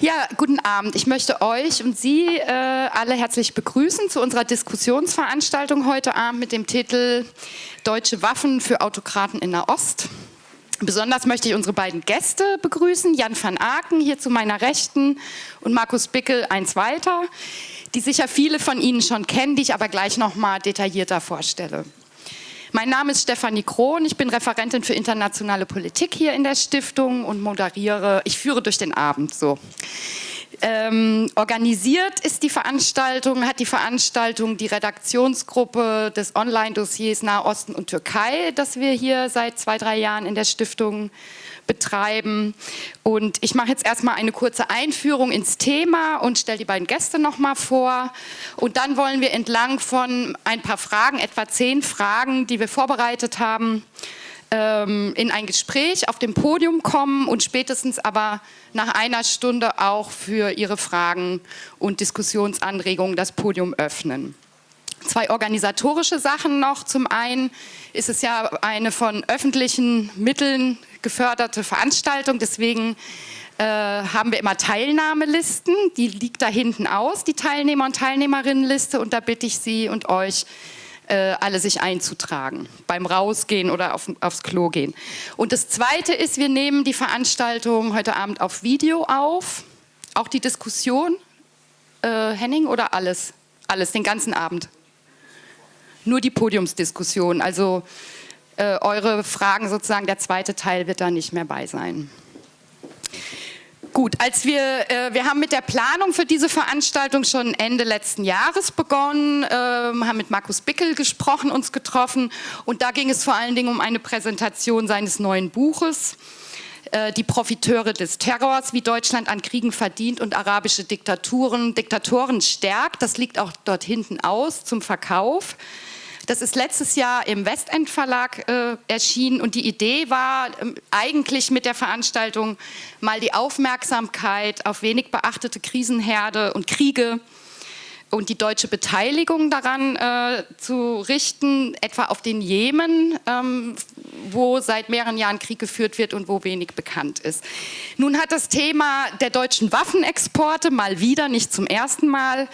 Ja, guten Abend. Ich möchte euch und Sie äh, alle herzlich begrüßen zu unserer Diskussionsveranstaltung heute Abend mit dem Titel Deutsche Waffen für Autokraten in der Ost. Besonders möchte ich unsere beiden Gäste begrüßen, Jan van Aken hier zu meiner Rechten und Markus Bickel eins weiter, die sicher viele von Ihnen schon kennen, die ich aber gleich noch mal detaillierter vorstelle. Mein Name ist Stefanie Krohn, ich bin Referentin für internationale Politik hier in der Stiftung und moderiere, ich führe durch den Abend so. Ähm, organisiert ist die Veranstaltung, hat die Veranstaltung die Redaktionsgruppe des Online-Dossiers Nahosten und Türkei, das wir hier seit zwei, drei Jahren in der Stiftung betreiben. Und ich mache jetzt erstmal eine kurze Einführung ins Thema und stelle die beiden Gäste nochmal vor. Und dann wollen wir entlang von ein paar Fragen, etwa zehn Fragen, die wir vorbereitet haben, ähm, in ein Gespräch auf dem Podium kommen und spätestens aber nach einer Stunde auch für Ihre Fragen und Diskussionsanregungen das Podium öffnen. Zwei organisatorische Sachen noch. Zum einen ist es ja eine von öffentlichen Mitteln geförderte Veranstaltung, deswegen äh, haben wir immer Teilnahmelisten, die liegt da hinten aus, die Teilnehmer- und Teilnehmerinnenliste und da bitte ich Sie und euch, äh, alle sich einzutragen, beim Rausgehen oder auf, aufs Klo gehen. Und das Zweite ist, wir nehmen die Veranstaltung heute Abend auf Video auf, auch die Diskussion. Äh, Henning oder alles? Alles, den ganzen Abend? Nur die Podiumsdiskussion, also äh, eure Fragen sozusagen, der zweite Teil wird da nicht mehr bei sein. Gut, als wir, äh, wir haben mit der Planung für diese Veranstaltung schon Ende letzten Jahres begonnen, äh, haben mit Markus Bickel gesprochen, uns getroffen und da ging es vor allen Dingen um eine Präsentation seines neuen Buches, äh, die Profiteure des Terrors, wie Deutschland an Kriegen verdient und arabische Diktaturen, Diktatoren stärkt. Das liegt auch dort hinten aus zum Verkauf. Das ist letztes Jahr im Westend Verlag äh, erschienen und die Idee war ähm, eigentlich mit der Veranstaltung mal die Aufmerksamkeit auf wenig beachtete Krisenherde und Kriege und die deutsche Beteiligung daran äh, zu richten, etwa auf den Jemen, ähm, wo seit mehreren Jahren Krieg geführt wird und wo wenig bekannt ist. Nun hat das Thema der deutschen Waffenexporte mal wieder, nicht zum ersten Mal,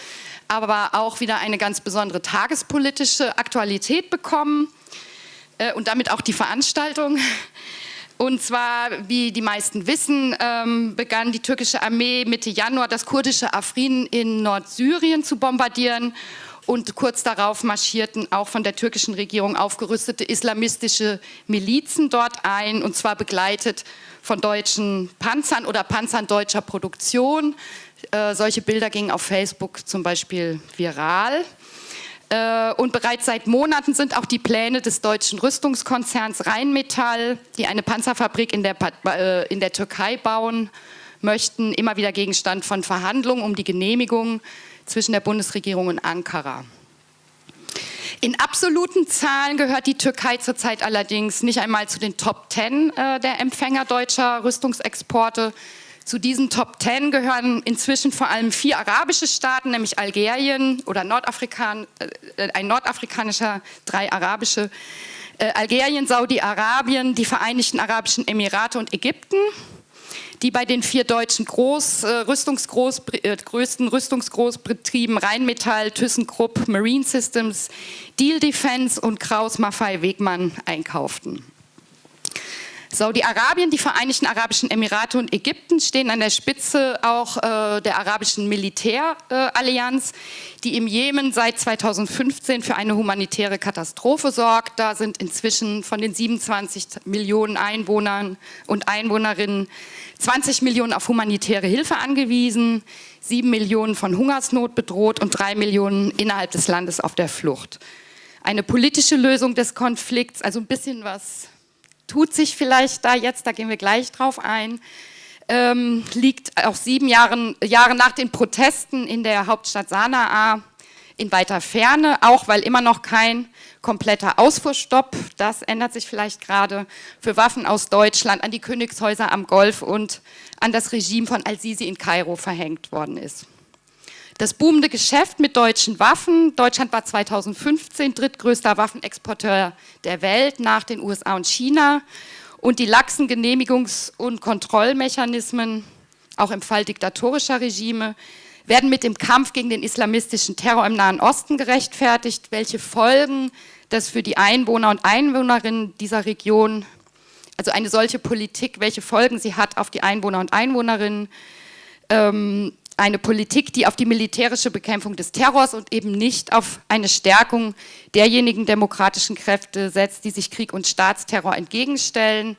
aber auch wieder eine ganz besondere tagespolitische Aktualität bekommen äh, und damit auch die Veranstaltung. Und zwar, wie die meisten wissen, ähm, begann die türkische Armee Mitte Januar das kurdische Afrin in Nordsyrien zu bombardieren und kurz darauf marschierten auch von der türkischen Regierung aufgerüstete islamistische Milizen dort ein und zwar begleitet von deutschen Panzern oder Panzern deutscher Produktion. Äh, solche Bilder gingen auf Facebook zum Beispiel viral. Äh, und bereits seit Monaten sind auch die Pläne des deutschen Rüstungskonzerns Rheinmetall, die eine Panzerfabrik in der, äh, in der Türkei bauen möchten, immer wieder Gegenstand von Verhandlungen um die Genehmigung zwischen der Bundesregierung und Ankara. In absoluten Zahlen gehört die Türkei zurzeit allerdings nicht einmal zu den Top Ten äh, der Empfänger deutscher Rüstungsexporte. Zu diesen Top Ten gehören inzwischen vor allem vier arabische Staaten, nämlich Algerien oder Nordafrikan, äh, ein nordafrikanischer, drei arabische, äh, Algerien, Saudi-Arabien, die Vereinigten Arabischen Emirate und Ägypten, die bei den vier deutschen Groß, äh, Rüstungsgroß, äh, größten Rüstungsgroßbetrieben Rheinmetall, ThyssenKrupp, Marine Systems, Deal Defense und Kraus Maffei Wegmann einkauften. Saudi-Arabien, die Vereinigten Arabischen Emirate und Ägypten stehen an der Spitze auch äh, der arabischen Militärallianz, äh, die im Jemen seit 2015 für eine humanitäre Katastrophe sorgt. Da sind inzwischen von den 27 Millionen Einwohnern und Einwohnerinnen 20 Millionen auf humanitäre Hilfe angewiesen, 7 Millionen von Hungersnot bedroht und 3 Millionen innerhalb des Landes auf der Flucht. Eine politische Lösung des Konflikts, also ein bisschen was tut sich vielleicht da jetzt, da gehen wir gleich drauf ein, ähm, liegt auch sieben Jahren, Jahre nach den Protesten in der Hauptstadt Sanaa in weiter Ferne, auch weil immer noch kein kompletter Ausfuhrstopp, das ändert sich vielleicht gerade, für Waffen aus Deutschland an die Königshäuser am Golf und an das Regime von Al-Sisi in Kairo verhängt worden ist. Das boomende Geschäft mit deutschen Waffen, Deutschland war 2015 drittgrößter Waffenexporteur der Welt nach den USA und China und die laxen Genehmigungs- und Kontrollmechanismen auch im Fall diktatorischer Regime, werden mit dem Kampf gegen den islamistischen Terror im Nahen Osten gerechtfertigt. Welche Folgen das für die Einwohner und Einwohnerinnen dieser Region, also eine solche Politik, welche Folgen sie hat auf die Einwohner und Einwohnerinnen, ähm, eine Politik, die auf die militärische Bekämpfung des Terrors und eben nicht auf eine Stärkung derjenigen demokratischen Kräfte setzt, die sich Krieg und Staatsterror entgegenstellen,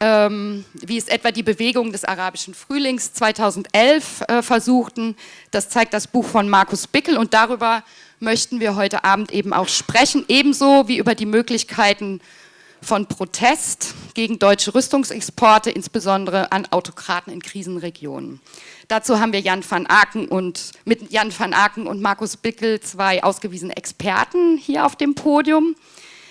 ähm, wie es etwa die Bewegung des arabischen Frühlings 2011 äh, versuchten. Das zeigt das Buch von Markus Bickel und darüber möchten wir heute Abend eben auch sprechen, ebenso wie über die Möglichkeiten von Protest gegen deutsche Rüstungsexporte, insbesondere an Autokraten in Krisenregionen. Dazu haben wir Jan van Aken und, mit Jan van Aken und Markus Bickel zwei ausgewiesene Experten hier auf dem Podium.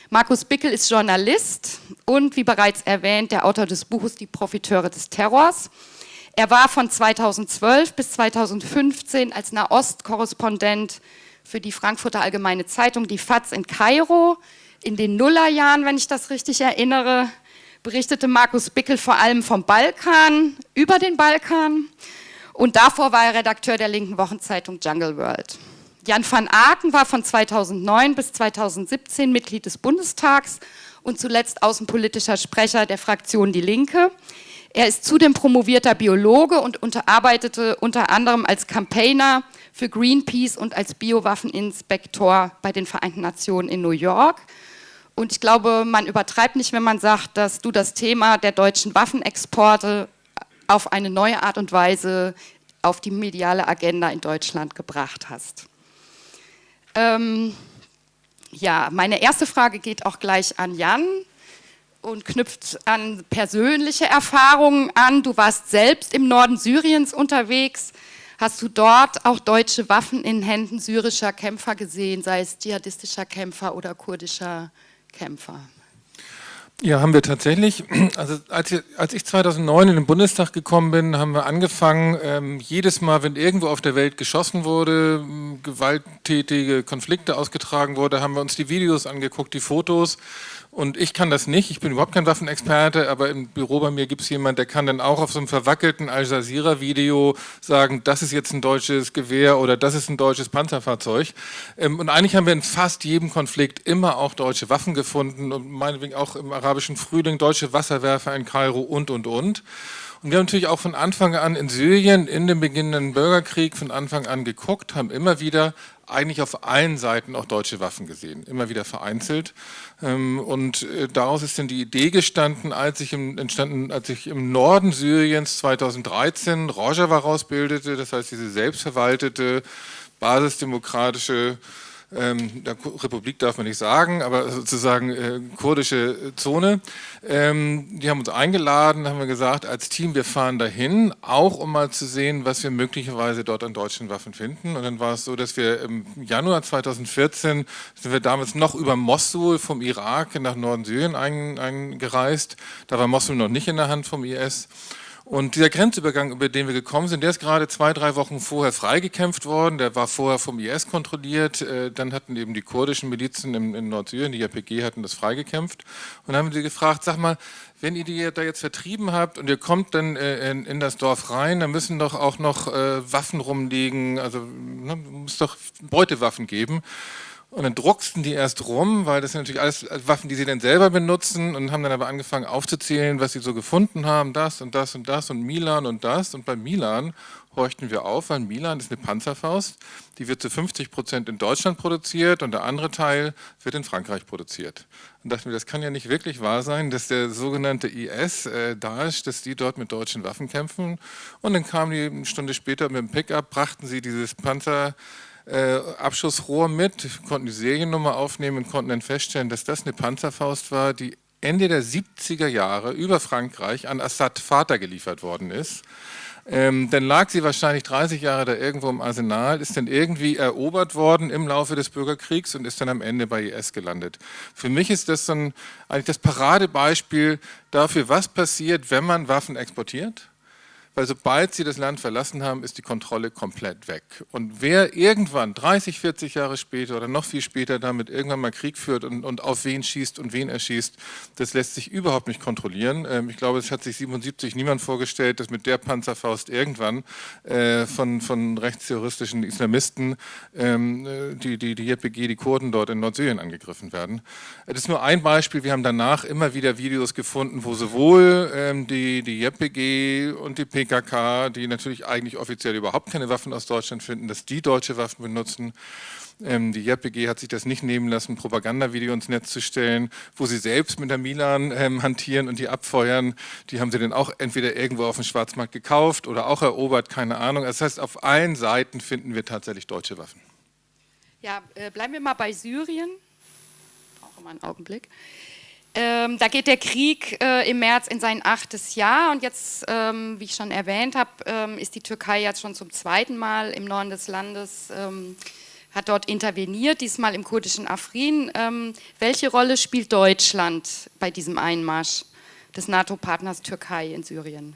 Markus Bickel ist Journalist und, wie bereits erwähnt, der Autor des Buches Die Profiteure des Terrors. Er war von 2012 bis 2015 als Nahost-Korrespondent für die Frankfurter Allgemeine Zeitung, die FAZ in Kairo. In den Nullerjahren, wenn ich das richtig erinnere, berichtete Markus Bickel vor allem vom Balkan, über den Balkan und davor war er Redakteur der linken Wochenzeitung Jungle World. Jan van Aken war von 2009 bis 2017 Mitglied des Bundestags und zuletzt außenpolitischer Sprecher der Fraktion Die Linke. Er ist zudem promovierter Biologe und arbeitete unter anderem als Campaigner für Greenpeace und als Biowaffeninspektor bei den Vereinten Nationen in New York. Und ich glaube, man übertreibt nicht, wenn man sagt, dass du das Thema der deutschen Waffenexporte auf eine neue Art und Weise auf die mediale Agenda in Deutschland gebracht hast. Ähm, ja, meine erste Frage geht auch gleich an Jan und knüpft an persönliche Erfahrungen an. Du warst selbst im Norden Syriens unterwegs. Hast du dort auch deutsche Waffen in Händen syrischer Kämpfer gesehen, sei es dschihadistischer Kämpfer oder kurdischer Kämpfer? Ja, haben wir tatsächlich. Also als ich, als ich 2009 in den Bundestag gekommen bin, haben wir angefangen, ähm, jedes Mal, wenn irgendwo auf der Welt geschossen wurde, gewalttätige Konflikte ausgetragen wurde, haben wir uns die Videos angeguckt, die Fotos und ich kann das nicht, ich bin überhaupt kein Waffenexperte, aber im Büro bei mir gibt es jemanden, der kann dann auch auf so einem verwackelten Al Jazeera-Video sagen, das ist jetzt ein deutsches Gewehr oder das ist ein deutsches Panzerfahrzeug. Ähm, und eigentlich haben wir in fast jedem Konflikt immer auch deutsche Waffen gefunden und meinetwegen auch im arabischen Frühling deutsche Wasserwerfer in Kairo und, und, und. Und wir haben natürlich auch von Anfang an in Syrien, in dem beginnenden Bürgerkrieg, von Anfang an geguckt, haben immer wieder eigentlich auf allen Seiten auch deutsche Waffen gesehen, immer wieder vereinzelt. Ähm, und äh, daraus ist dann die Idee gestanden, als ich im, entstanden, als ich im Norden Syriens 2013 Rojava rausbildete, das heißt diese selbstverwaltete, basisdemokratische ähm, Republik darf man nicht sagen, aber sozusagen äh, kurdische Zone. Ähm, die haben uns eingeladen, haben wir gesagt, als Team, wir fahren dahin, auch um mal zu sehen, was wir möglicherweise dort an deutschen Waffen finden. Und dann war es so, dass wir im Januar 2014, sind wir damals noch über Mosul vom Irak nach Norden Syrien eingereist. Da war Mosul noch nicht in der Hand vom IS. Und dieser Grenzübergang, über den wir gekommen sind, der ist gerade zwei, drei Wochen vorher freigekämpft worden. Der war vorher vom IS kontrolliert. Äh, dann hatten eben die kurdischen Milizen in Nordsyrien, die JPG, hatten das freigekämpft. Und dann haben sie gefragt, sag mal, wenn ihr die da jetzt vertrieben habt und ihr kommt dann äh, in, das Dorf rein, dann müssen doch auch noch äh, Waffen rumliegen, also ne, muss doch Beutewaffen geben. Und dann drucksten die erst rum, weil das sind natürlich alles Waffen, die sie dann selber benutzen und haben dann aber angefangen aufzuzählen, was sie so gefunden haben, das und das und das und Milan und das. Und bei Milan horchten wir auf, weil Milan ist eine Panzerfaust, die wird zu 50 Prozent in Deutschland produziert und der andere Teil wird in Frankreich produziert. Und dachten wir, das kann ja nicht wirklich wahr sein, dass der sogenannte IS, äh, Daesh, dass die dort mit deutschen Waffen kämpfen. Und dann kamen die eine Stunde später mit dem Pickup, brachten sie dieses Panzer äh, Abschussrohr mit, konnten die Seriennummer aufnehmen und konnten dann feststellen, dass das eine Panzerfaust war, die Ende der 70er Jahre über Frankreich an Assad Vater geliefert worden ist. Ähm, dann lag sie wahrscheinlich 30 Jahre da irgendwo im Arsenal, ist dann irgendwie erobert worden im Laufe des Bürgerkriegs und ist dann am Ende bei IS gelandet. Für mich ist das dann eigentlich das Paradebeispiel dafür, was passiert, wenn man Waffen exportiert weil sobald sie das Land verlassen haben, ist die Kontrolle komplett weg. Und wer irgendwann 30, 40 Jahre später oder noch viel später damit irgendwann mal Krieg führt und, und auf wen schießt und wen erschießt, das lässt sich überhaupt nicht kontrollieren. Ähm, ich glaube, es hat sich 77 niemand vorgestellt, dass mit der Panzerfaust irgendwann äh, von, von rechtsterroristischen Islamisten ähm, äh, die, die, die JPG, die Kurden dort in Nordsyrien angegriffen werden. Das ist nur ein Beispiel. Wir haben danach immer wieder Videos gefunden, wo sowohl ähm, die, die JPG und die PKK, die natürlich eigentlich offiziell überhaupt keine Waffen aus Deutschland finden, dass die deutsche Waffen benutzen. Ähm, die JPG hat sich das nicht nehmen lassen, Propagandavideo ins Netz zu stellen, wo sie selbst mit der Milan ähm, hantieren und die abfeuern. Die haben sie dann auch entweder irgendwo auf dem Schwarzmarkt gekauft oder auch erobert, keine Ahnung. Das heißt, auf allen Seiten finden wir tatsächlich deutsche Waffen. Ja, äh, bleiben wir mal bei Syrien. Auch immer einen Augenblick. Ähm, da geht der Krieg äh, im März in sein achtes Jahr und jetzt, ähm, wie ich schon erwähnt habe, ähm, ist die Türkei jetzt schon zum zweiten Mal im Norden des Landes, ähm, hat dort interveniert, diesmal im kurdischen Afrin. Ähm, welche Rolle spielt Deutschland bei diesem Einmarsch des NATO-Partners Türkei in Syrien?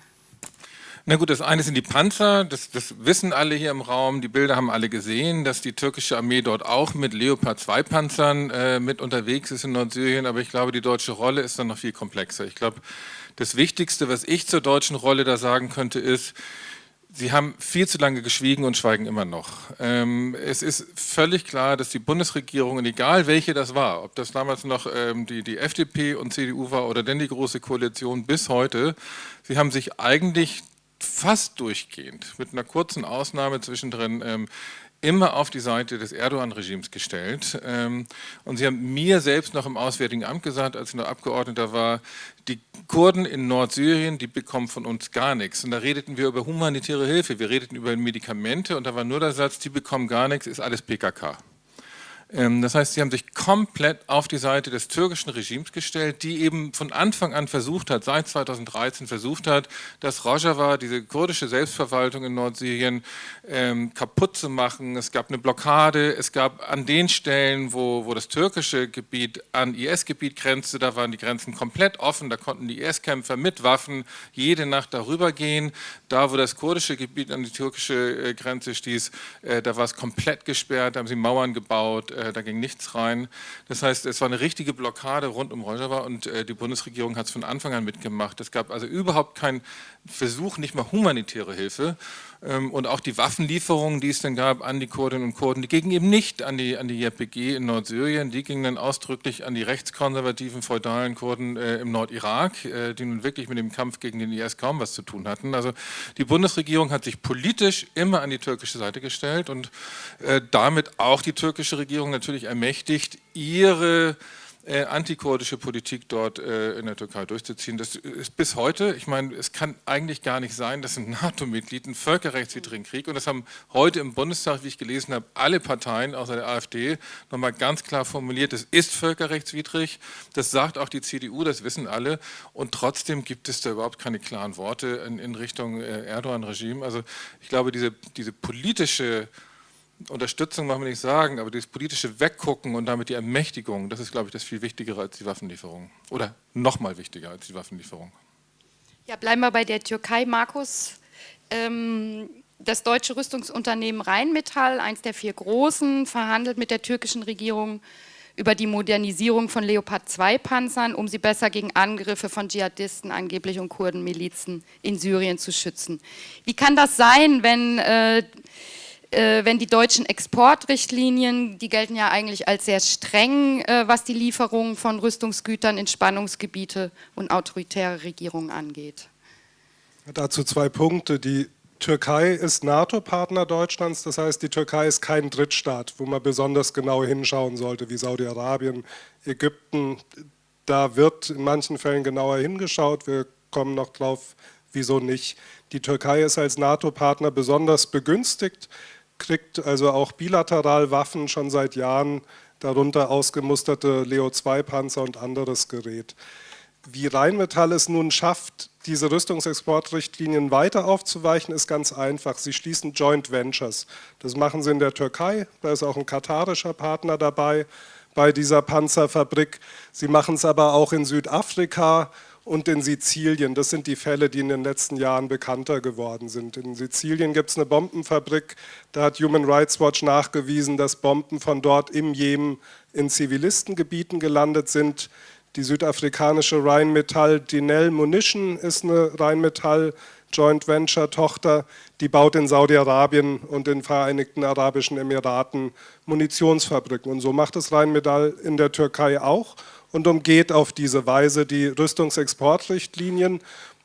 Na gut, das eine sind die Panzer, das, das, wissen alle hier im Raum, die Bilder haben alle gesehen, dass die türkische Armee dort auch mit Leopard 2 Panzern äh, mit unterwegs ist in Nordsyrien, aber ich glaube, die deutsche Rolle ist dann noch viel komplexer. Ich glaube, das Wichtigste, was ich zur deutschen Rolle da sagen könnte, ist, Sie haben viel zu lange geschwiegen und schweigen immer noch. Ähm, es ist völlig klar, dass die Bundesregierung, und egal welche das war, ob das damals noch ähm, die, die FDP und CDU war oder denn die Große Koalition bis heute, sie haben sich eigentlich fast durchgehend, mit einer kurzen Ausnahme zwischendrin, ähm, immer auf die Seite des Erdogan-Regimes gestellt. Ähm, und Sie haben mir selbst noch im Auswärtigen Amt gesagt, als ich noch Abgeordneter war, die Kurden in Nordsyrien, die bekommen von uns gar nichts. Und da redeten wir über humanitäre Hilfe, wir redeten über Medikamente und da war nur der Satz, die bekommen gar nichts, ist alles PKK. Ähm, das heißt, sie haben sich komplett auf die Seite des türkischen Regimes gestellt, die eben von Anfang an versucht hat, seit 2013 versucht hat, das Rojava, diese kurdische Selbstverwaltung in Nordsyrien, ähm, kaputt zu machen. Es gab eine Blockade, es gab an den Stellen, wo, wo das türkische Gebiet an IS-Gebiet grenzte, da waren die Grenzen komplett offen, da konnten die IS-Kämpfer mit Waffen jede Nacht darüber gehen. Da, wo das kurdische Gebiet an die türkische äh, Grenze stieß, äh, da war es komplett gesperrt, da haben sie Mauern gebaut, äh, da ging nichts rein. Das heißt, es war eine richtige Blockade rund um Rojava und äh, die Bundesregierung hat es von Anfang an mitgemacht. Es gab also überhaupt keinen Versuch, nicht mal humanitäre Hilfe. Ähm, und auch die Waffenlieferungen, die es dann gab an die Kurdinnen und Kurden, die gingen eben nicht an die, an die JPG in Nordsyrien, die gingen dann ausdrücklich an die rechtskonservativen, feudalen Kurden äh, im Nordirak, äh, die nun wirklich mit dem Kampf gegen den IS kaum was zu tun hatten. Also die Bundesregierung hat sich politisch immer an die türkische Seite gestellt und äh, damit auch die türkische Regierung natürlich ermächtigt, ihre äh, antikurdische Politik dort äh, in der Türkei durchzuziehen. Das ist bis heute, ich meine, es kann eigentlich gar nicht sein, dass ein NATO-Mitglied einen völkerrechtswidrigen Krieg, und das haben heute im Bundestag, wie ich gelesen habe, alle Parteien außer der AfD nochmal ganz klar formuliert, es ist völkerrechtswidrig, das sagt auch die CDU, das wissen alle, und trotzdem gibt es da überhaupt keine klaren Worte in, in Richtung äh, Erdogan-Regime. Also ich glaube, diese, diese politische Unterstützung machen wir nicht sagen, aber das politische Weggucken und damit die Ermächtigung, das ist, glaube ich, das viel Wichtigere als die Waffenlieferung. Oder noch mal wichtiger als die Waffenlieferung. Ja, bleiben wir bei der Türkei, Markus. Ähm, das deutsche Rüstungsunternehmen Rheinmetall, eins der vier großen, verhandelt mit der türkischen Regierung über die Modernisierung von Leopard-2-Panzern, um sie besser gegen Angriffe von Dschihadisten angeblich und Kurdenmilizen in Syrien zu schützen. Wie kann das sein, wenn äh, wenn die deutschen Exportrichtlinien, die gelten ja eigentlich als sehr streng, äh, was die Lieferung von Rüstungsgütern in Spannungsgebiete und autoritäre Regierungen angeht. Dazu zwei Punkte. Die Türkei ist NATO-Partner Deutschlands, das heißt, die Türkei ist kein Drittstaat, wo man besonders genau hinschauen sollte, wie Saudi-Arabien, Ägypten. Da wird in manchen Fällen genauer hingeschaut, wir kommen noch drauf, wieso nicht. Die Türkei ist als NATO-Partner besonders begünstigt kriegt also auch bilateral Waffen schon seit Jahren, darunter ausgemusterte Leo-2-Panzer und anderes Gerät. Wie Rheinmetall es nun schafft, diese Rüstungsexportrichtlinien weiter aufzuweichen, ist ganz einfach. Sie schließen Joint Ventures. Das machen sie in der Türkei, da ist auch ein katarischer Partner dabei bei dieser Panzerfabrik. Sie machen es aber auch in Südafrika und in Sizilien. Das sind die Fälle, die in den letzten Jahren bekannter geworden sind. In Sizilien gibt es eine Bombenfabrik, da hat Human Rights Watch nachgewiesen, dass Bomben von dort im Jemen in Zivilistengebieten gelandet sind. Die südafrikanische Rheinmetall Dinell Munition ist eine Rheinmetall Joint Venture Tochter, die baut in Saudi-Arabien und den Vereinigten Arabischen Emiraten Munitionsfabriken. Und so macht es Rheinmetall in der Türkei auch und umgeht auf diese Weise die Rüstungsexportrichtlinien.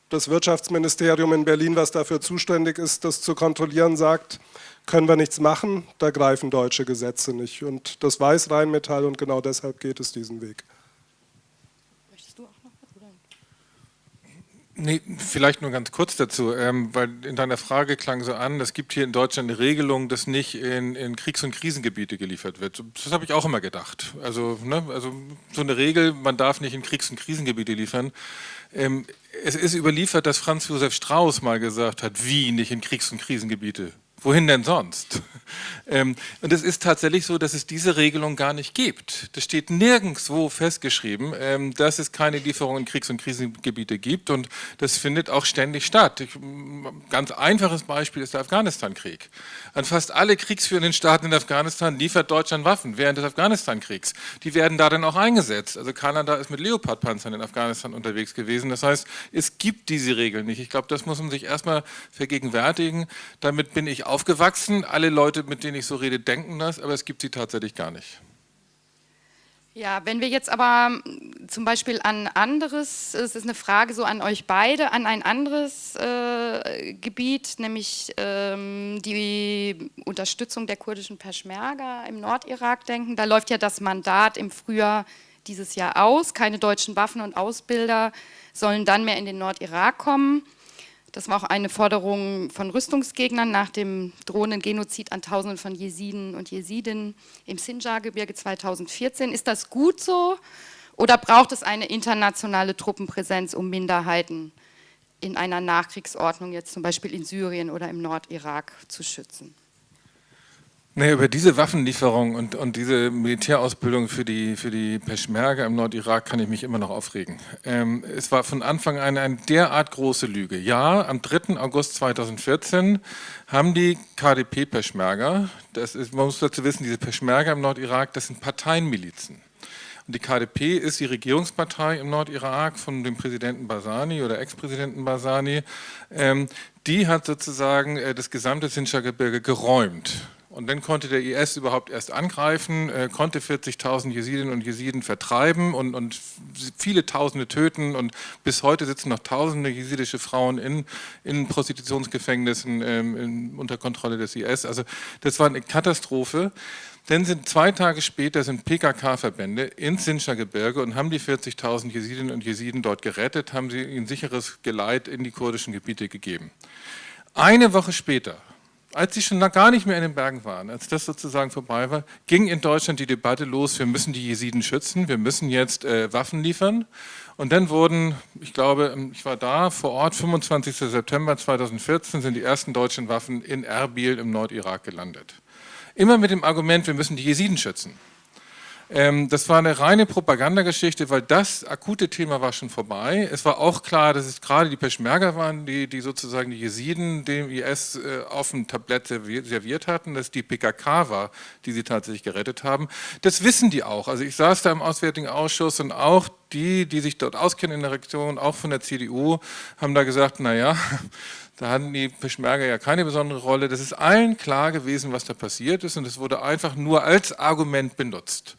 Das Wirtschaftsministerium in Berlin, was dafür zuständig ist, das zu kontrollieren, sagt, können wir nichts machen, da greifen deutsche Gesetze nicht. Und das weiß Rheinmetall und genau deshalb geht es diesen Weg. Nee, vielleicht nur ganz kurz dazu, ähm, weil in deiner Frage klang so an, es gibt hier in Deutschland eine Regelung, dass nicht in, in Kriegs- und Krisengebiete geliefert wird. Das habe ich auch immer gedacht. Also, ne, also so eine Regel, man darf nicht in Kriegs- und Krisengebiete liefern. Ähm, es ist überliefert, dass Franz Josef Strauß mal gesagt hat, wie nicht in Kriegs- und Krisengebiete. Wohin denn sonst? Ähm, und es ist tatsächlich so, dass es diese Regelung gar nicht gibt. Das steht nirgendwo festgeschrieben, ähm, dass es keine Lieferungen in Kriegs- und Krisengebiete gibt und das findet auch ständig statt. Ich, ganz einfaches Beispiel ist der Afghanistan-Krieg. An fast alle kriegsführenden Staaten in Afghanistan liefert Deutschland Waffen während des Afghanistan-Kriegs. Die werden da dann auch eingesetzt. Also Kanada ist mit Leopard-Panzern in Afghanistan unterwegs gewesen. Das heißt, es gibt diese Regeln nicht. Ich glaube, das muss man sich erstmal vergegenwärtigen. Damit bin ich aufgewachsen. Alle Leute, mit denen ich so rede, denken das, aber es gibt sie tatsächlich gar nicht. Ja, wenn wir jetzt aber hm, zum Beispiel an anderes, es ist eine Frage so an euch beide, an ein anderes äh, Gebiet, nämlich ähm, die Unterstützung der kurdischen Peschmerga im Nordirak denken, da läuft ja das Mandat im Frühjahr dieses Jahr aus, keine deutschen Waffen und Ausbilder sollen dann mehr in den Nordirak kommen. Das war auch eine Forderung von Rüstungsgegnern nach dem drohenden Genozid an Tausenden von Jesiden und Jesidinnen im Sinjar-Gebirge 2014. Ist das gut so oder braucht es eine internationale Truppenpräsenz, um Minderheiten in einer Nachkriegsordnung, jetzt zum Beispiel in Syrien oder im Nordirak, zu schützen? Nee, über diese Waffenlieferung und, und diese Militärausbildung für die, für die Peschmerga im Nordirak kann ich mich immer noch aufregen. Ähm, es war von Anfang an eine derart große Lüge. Ja, am 3. August 2014 haben die KDP Peschmerga, das ist, man muss dazu wissen, diese Peschmerga im Nordirak, das sind Parteienmilizen. Und die KDP ist die Regierungspartei im Nordirak von dem Präsidenten Basani oder Ex-Präsidenten Basani. Ähm, die hat sozusagen äh, das gesamte Sinjar-Gebirge geräumt. Und dann konnte der IS überhaupt erst angreifen, äh, konnte 40.000 Jesidinnen und Jesiden vertreiben und, und, viele Tausende töten. Und bis heute sitzen noch Tausende jesidische Frauen in, in Prostitutionsgefängnissen ähm, in, unter Kontrolle des IS. Also das war eine Katastrophe. Dann sind zwei Tage später sind PKK-Verbände ins Sinjar-Gebirge und haben die 40.000 Jesidinnen und Jesiden dort gerettet, haben sie ihnen sicheres Geleit in die kurdischen Gebiete gegeben. Eine Woche später als sie schon gar nicht mehr in den Bergen waren, als das sozusagen vorbei war, ging in Deutschland die Debatte los, wir müssen die Jesiden schützen, wir müssen jetzt äh, Waffen liefern. Und dann wurden, ich glaube, ich war da vor Ort, 25. September 2014 sind die ersten deutschen Waffen in Erbil im Nordirak gelandet. Immer mit dem Argument, wir müssen die Jesiden schützen. Ähm, das war eine reine Propagandageschichte, weil das akute Thema war schon vorbei. Es war auch klar, dass es gerade die Peschmerga waren, die, die sozusagen die Jesiden dem IS äh, auf dem Tablett serviert hatten, dass die PKK war, die sie tatsächlich gerettet haben. Das wissen die auch. Also ich saß da im Auswärtigen Ausschuss und auch die, die sich dort auskennen in der Region, auch von der CDU, haben da gesagt, naja, da hatten die Peschmerga ja keine besondere Rolle. Das ist allen klar gewesen, was da passiert ist und es wurde einfach nur als Argument benutzt.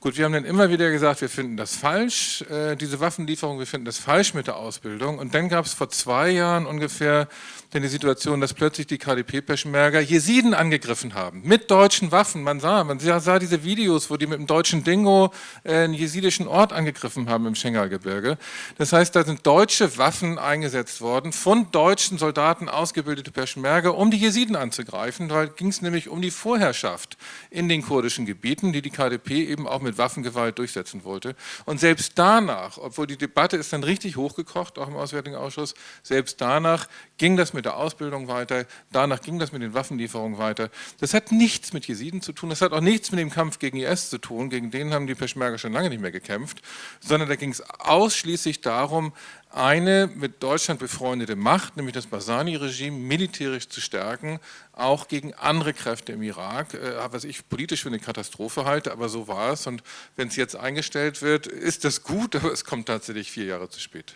Gut, wir haben dann immer wieder gesagt, wir finden das falsch, äh, diese Waffenlieferung, wir finden das falsch mit der Ausbildung. Und dann gab es vor zwei Jahren ungefähr denn die Situation, dass plötzlich die KDP-Peschmerga Jesiden angegriffen haben, mit deutschen Waffen. Man sah, man sah diese Videos, wo die mit dem deutschen Dingo äh, einen jesidischen Ort angegriffen haben im Schengalgebirge. Das heißt, da sind deutsche Waffen eingesetzt worden, von deutschen Soldaten ausgebildete Peschmerga, um die Jesiden anzugreifen, weil ging es nämlich um die Vorherrschaft in den kurdischen Gebieten, die die KDP eben auch mit Waffengewalt durchsetzen wollte. Und selbst danach, obwohl die Debatte ist dann richtig hochgekocht, auch im Auswärtigen Ausschuss, selbst danach ging das mit mit der Ausbildung weiter, danach ging das mit den Waffenlieferungen weiter. Das hat nichts mit Jesiden zu tun, das hat auch nichts mit dem Kampf gegen IS zu tun, gegen den haben die Peschmerga schon lange nicht mehr gekämpft, sondern da ging es ausschließlich darum, eine mit Deutschland befreundete Macht, nämlich das Basani-Regime, militärisch zu stärken, auch gegen andere Kräfte im Irak, äh, was ich politisch für eine Katastrophe halte, aber so war es. Und wenn es jetzt eingestellt wird, ist das gut, aber es kommt tatsächlich vier Jahre zu spät.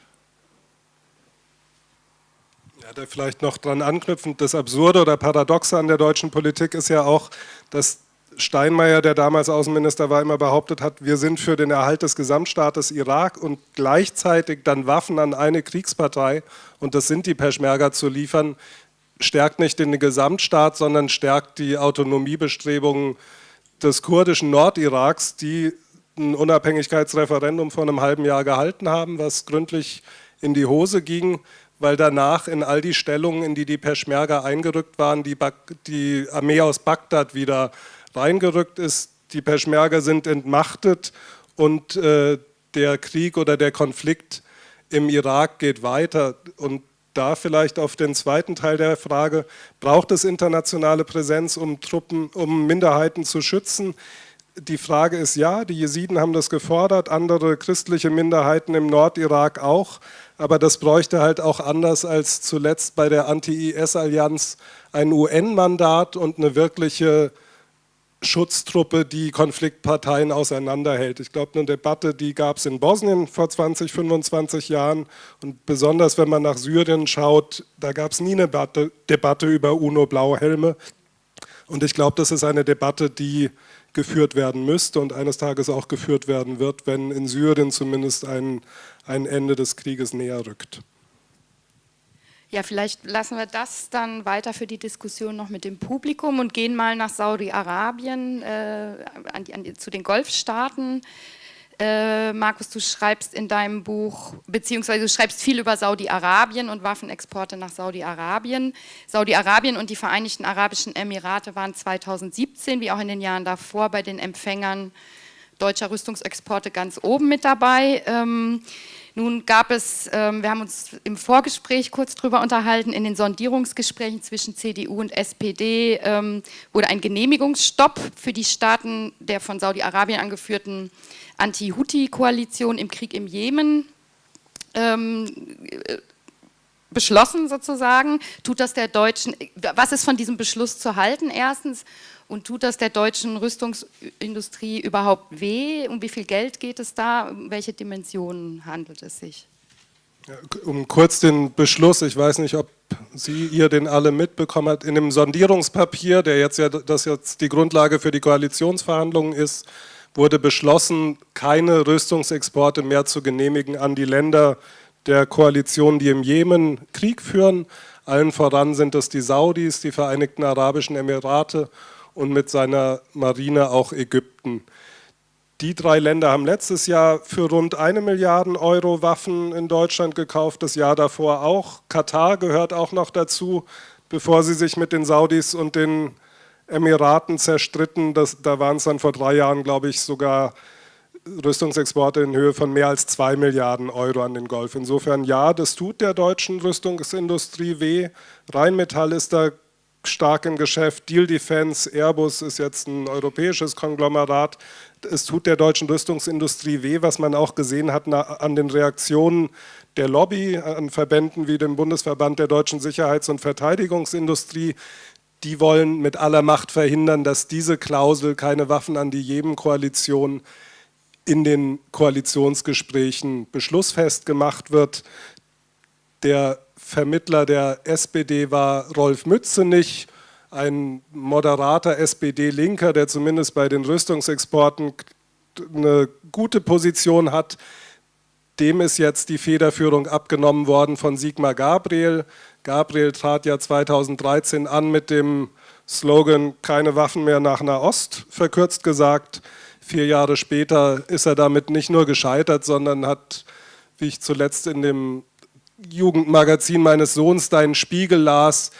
Ja, da vielleicht noch dran anknüpfend, das Absurde oder Paradoxe an der deutschen Politik ist ja auch, dass Steinmeier, der damals Außenminister war, immer behauptet hat, wir sind für den Erhalt des Gesamtstaates Irak und gleichzeitig dann Waffen an eine Kriegspartei, und das sind die Peschmerga, zu liefern, stärkt nicht den Gesamtstaat, sondern stärkt die Autonomiebestrebungen des kurdischen Nordiraks, die ein Unabhängigkeitsreferendum vor einem halben Jahr gehalten haben, was gründlich in die Hose ging, weil danach in all die Stellungen, in die die Peschmerga eingerückt waren, die, die Armee aus Bagdad wieder reingerückt ist. Die Peschmerga sind entmachtet und äh, der Krieg oder der Konflikt im Irak geht weiter. Und da vielleicht auf den zweiten Teil der Frage, braucht es internationale Präsenz, um Truppen, um Minderheiten zu schützen? Die Frage ist ja, die Jesiden haben das gefordert, andere christliche Minderheiten im Nordirak auch, aber das bräuchte halt auch anders als zuletzt bei der Anti-IS-Allianz ein UN-Mandat und eine wirkliche Schutztruppe, die Konfliktparteien auseinanderhält. Ich glaube, eine Debatte, die gab es in Bosnien vor 20, 25 Jahren. Und besonders wenn man nach Syrien schaut, da gab es nie eine Debatte, über UNO-Blauhelme. Und ich glaube, das ist eine Debatte, die geführt werden müsste und eines Tages auch geführt werden wird, wenn in Syrien zumindest ein, ein Ende des Krieges näher rückt. Ja, vielleicht lassen wir das dann weiter für die Diskussion noch mit dem Publikum und gehen mal nach Saudi-Arabien, äh, zu den Golfstaaten. Äh, Markus, du schreibst in deinem Buch, beziehungsweise du schreibst viel über Saudi-Arabien und Waffenexporte nach Saudi-Arabien. Saudi-Arabien und die Vereinigten Arabischen Emirate waren 2017, wie auch in den Jahren davor, bei den Empfängern deutscher Rüstungsexporte ganz oben mit dabei. Ähm, nun gab es, ähm, wir haben uns im Vorgespräch kurz darüber unterhalten, in den Sondierungsgesprächen zwischen CDU und SPD ähm, wurde ein Genehmigungsstopp für die Staaten der von Saudi-Arabien angeführten Anti-Houthi-Koalition im Krieg im Jemen ähm, beschlossen sozusagen. Tut das der deutschen, was ist von diesem Beschluss zu halten erstens? Und tut das der deutschen Rüstungsindustrie überhaupt weh? Um wie viel Geld geht es da? Um welche Dimensionen handelt es sich? Um kurz den Beschluss, ich weiß nicht, ob Sie, ihr den alle mitbekommen habt, in dem Sondierungspapier, der jetzt ja, das jetzt die Grundlage für die Koalitionsverhandlungen ist, wurde beschlossen, keine Rüstungsexporte mehr zu genehmigen an die Länder der Koalition, die im Jemen Krieg führen. Allen voran sind es die Saudis, die Vereinigten Arabischen Emirate und mit seiner Marine auch Ägypten. Die drei Länder haben letztes Jahr für rund eine Milliarde Euro Waffen in Deutschland gekauft, das Jahr davor auch. Katar gehört auch noch dazu, bevor sie sich mit den Saudis und den Emiraten zerstritten. Das, da waren es dann vor drei Jahren, glaube ich, sogar Rüstungsexporte in Höhe von mehr als zwei Milliarden Euro an den Golf. Insofern ja, das tut der deutschen Rüstungsindustrie weh. Rheinmetall ist da stark im Geschäft. Deal Defense, Airbus ist jetzt ein europäisches Konglomerat. Es tut der deutschen Rüstungsindustrie weh, was man auch gesehen hat an den Reaktionen der Lobby, an Verbänden wie dem Bundesverband der deutschen Sicherheits- und Verteidigungsindustrie. Die wollen mit aller Macht verhindern, dass diese Klausel keine Waffen an die Jemen-Koalition in den Koalitionsgesprächen beschlussfest gemacht wird. Der Vermittler der SPD war Rolf Mützenich, ein moderater SPD-Linker, der zumindest bei den Rüstungsexporten eine gute Position hat. Dem ist jetzt die Federführung abgenommen worden von Sigmar Gabriel. Gabriel trat ja 2013 an mit dem Slogan keine Waffen mehr nach Nahost, verkürzt gesagt. Vier Jahre später ist er damit nicht nur gescheitert, sondern hat, wie ich zuletzt in dem Jugendmagazin meines Sohns Deinen Spiegel las,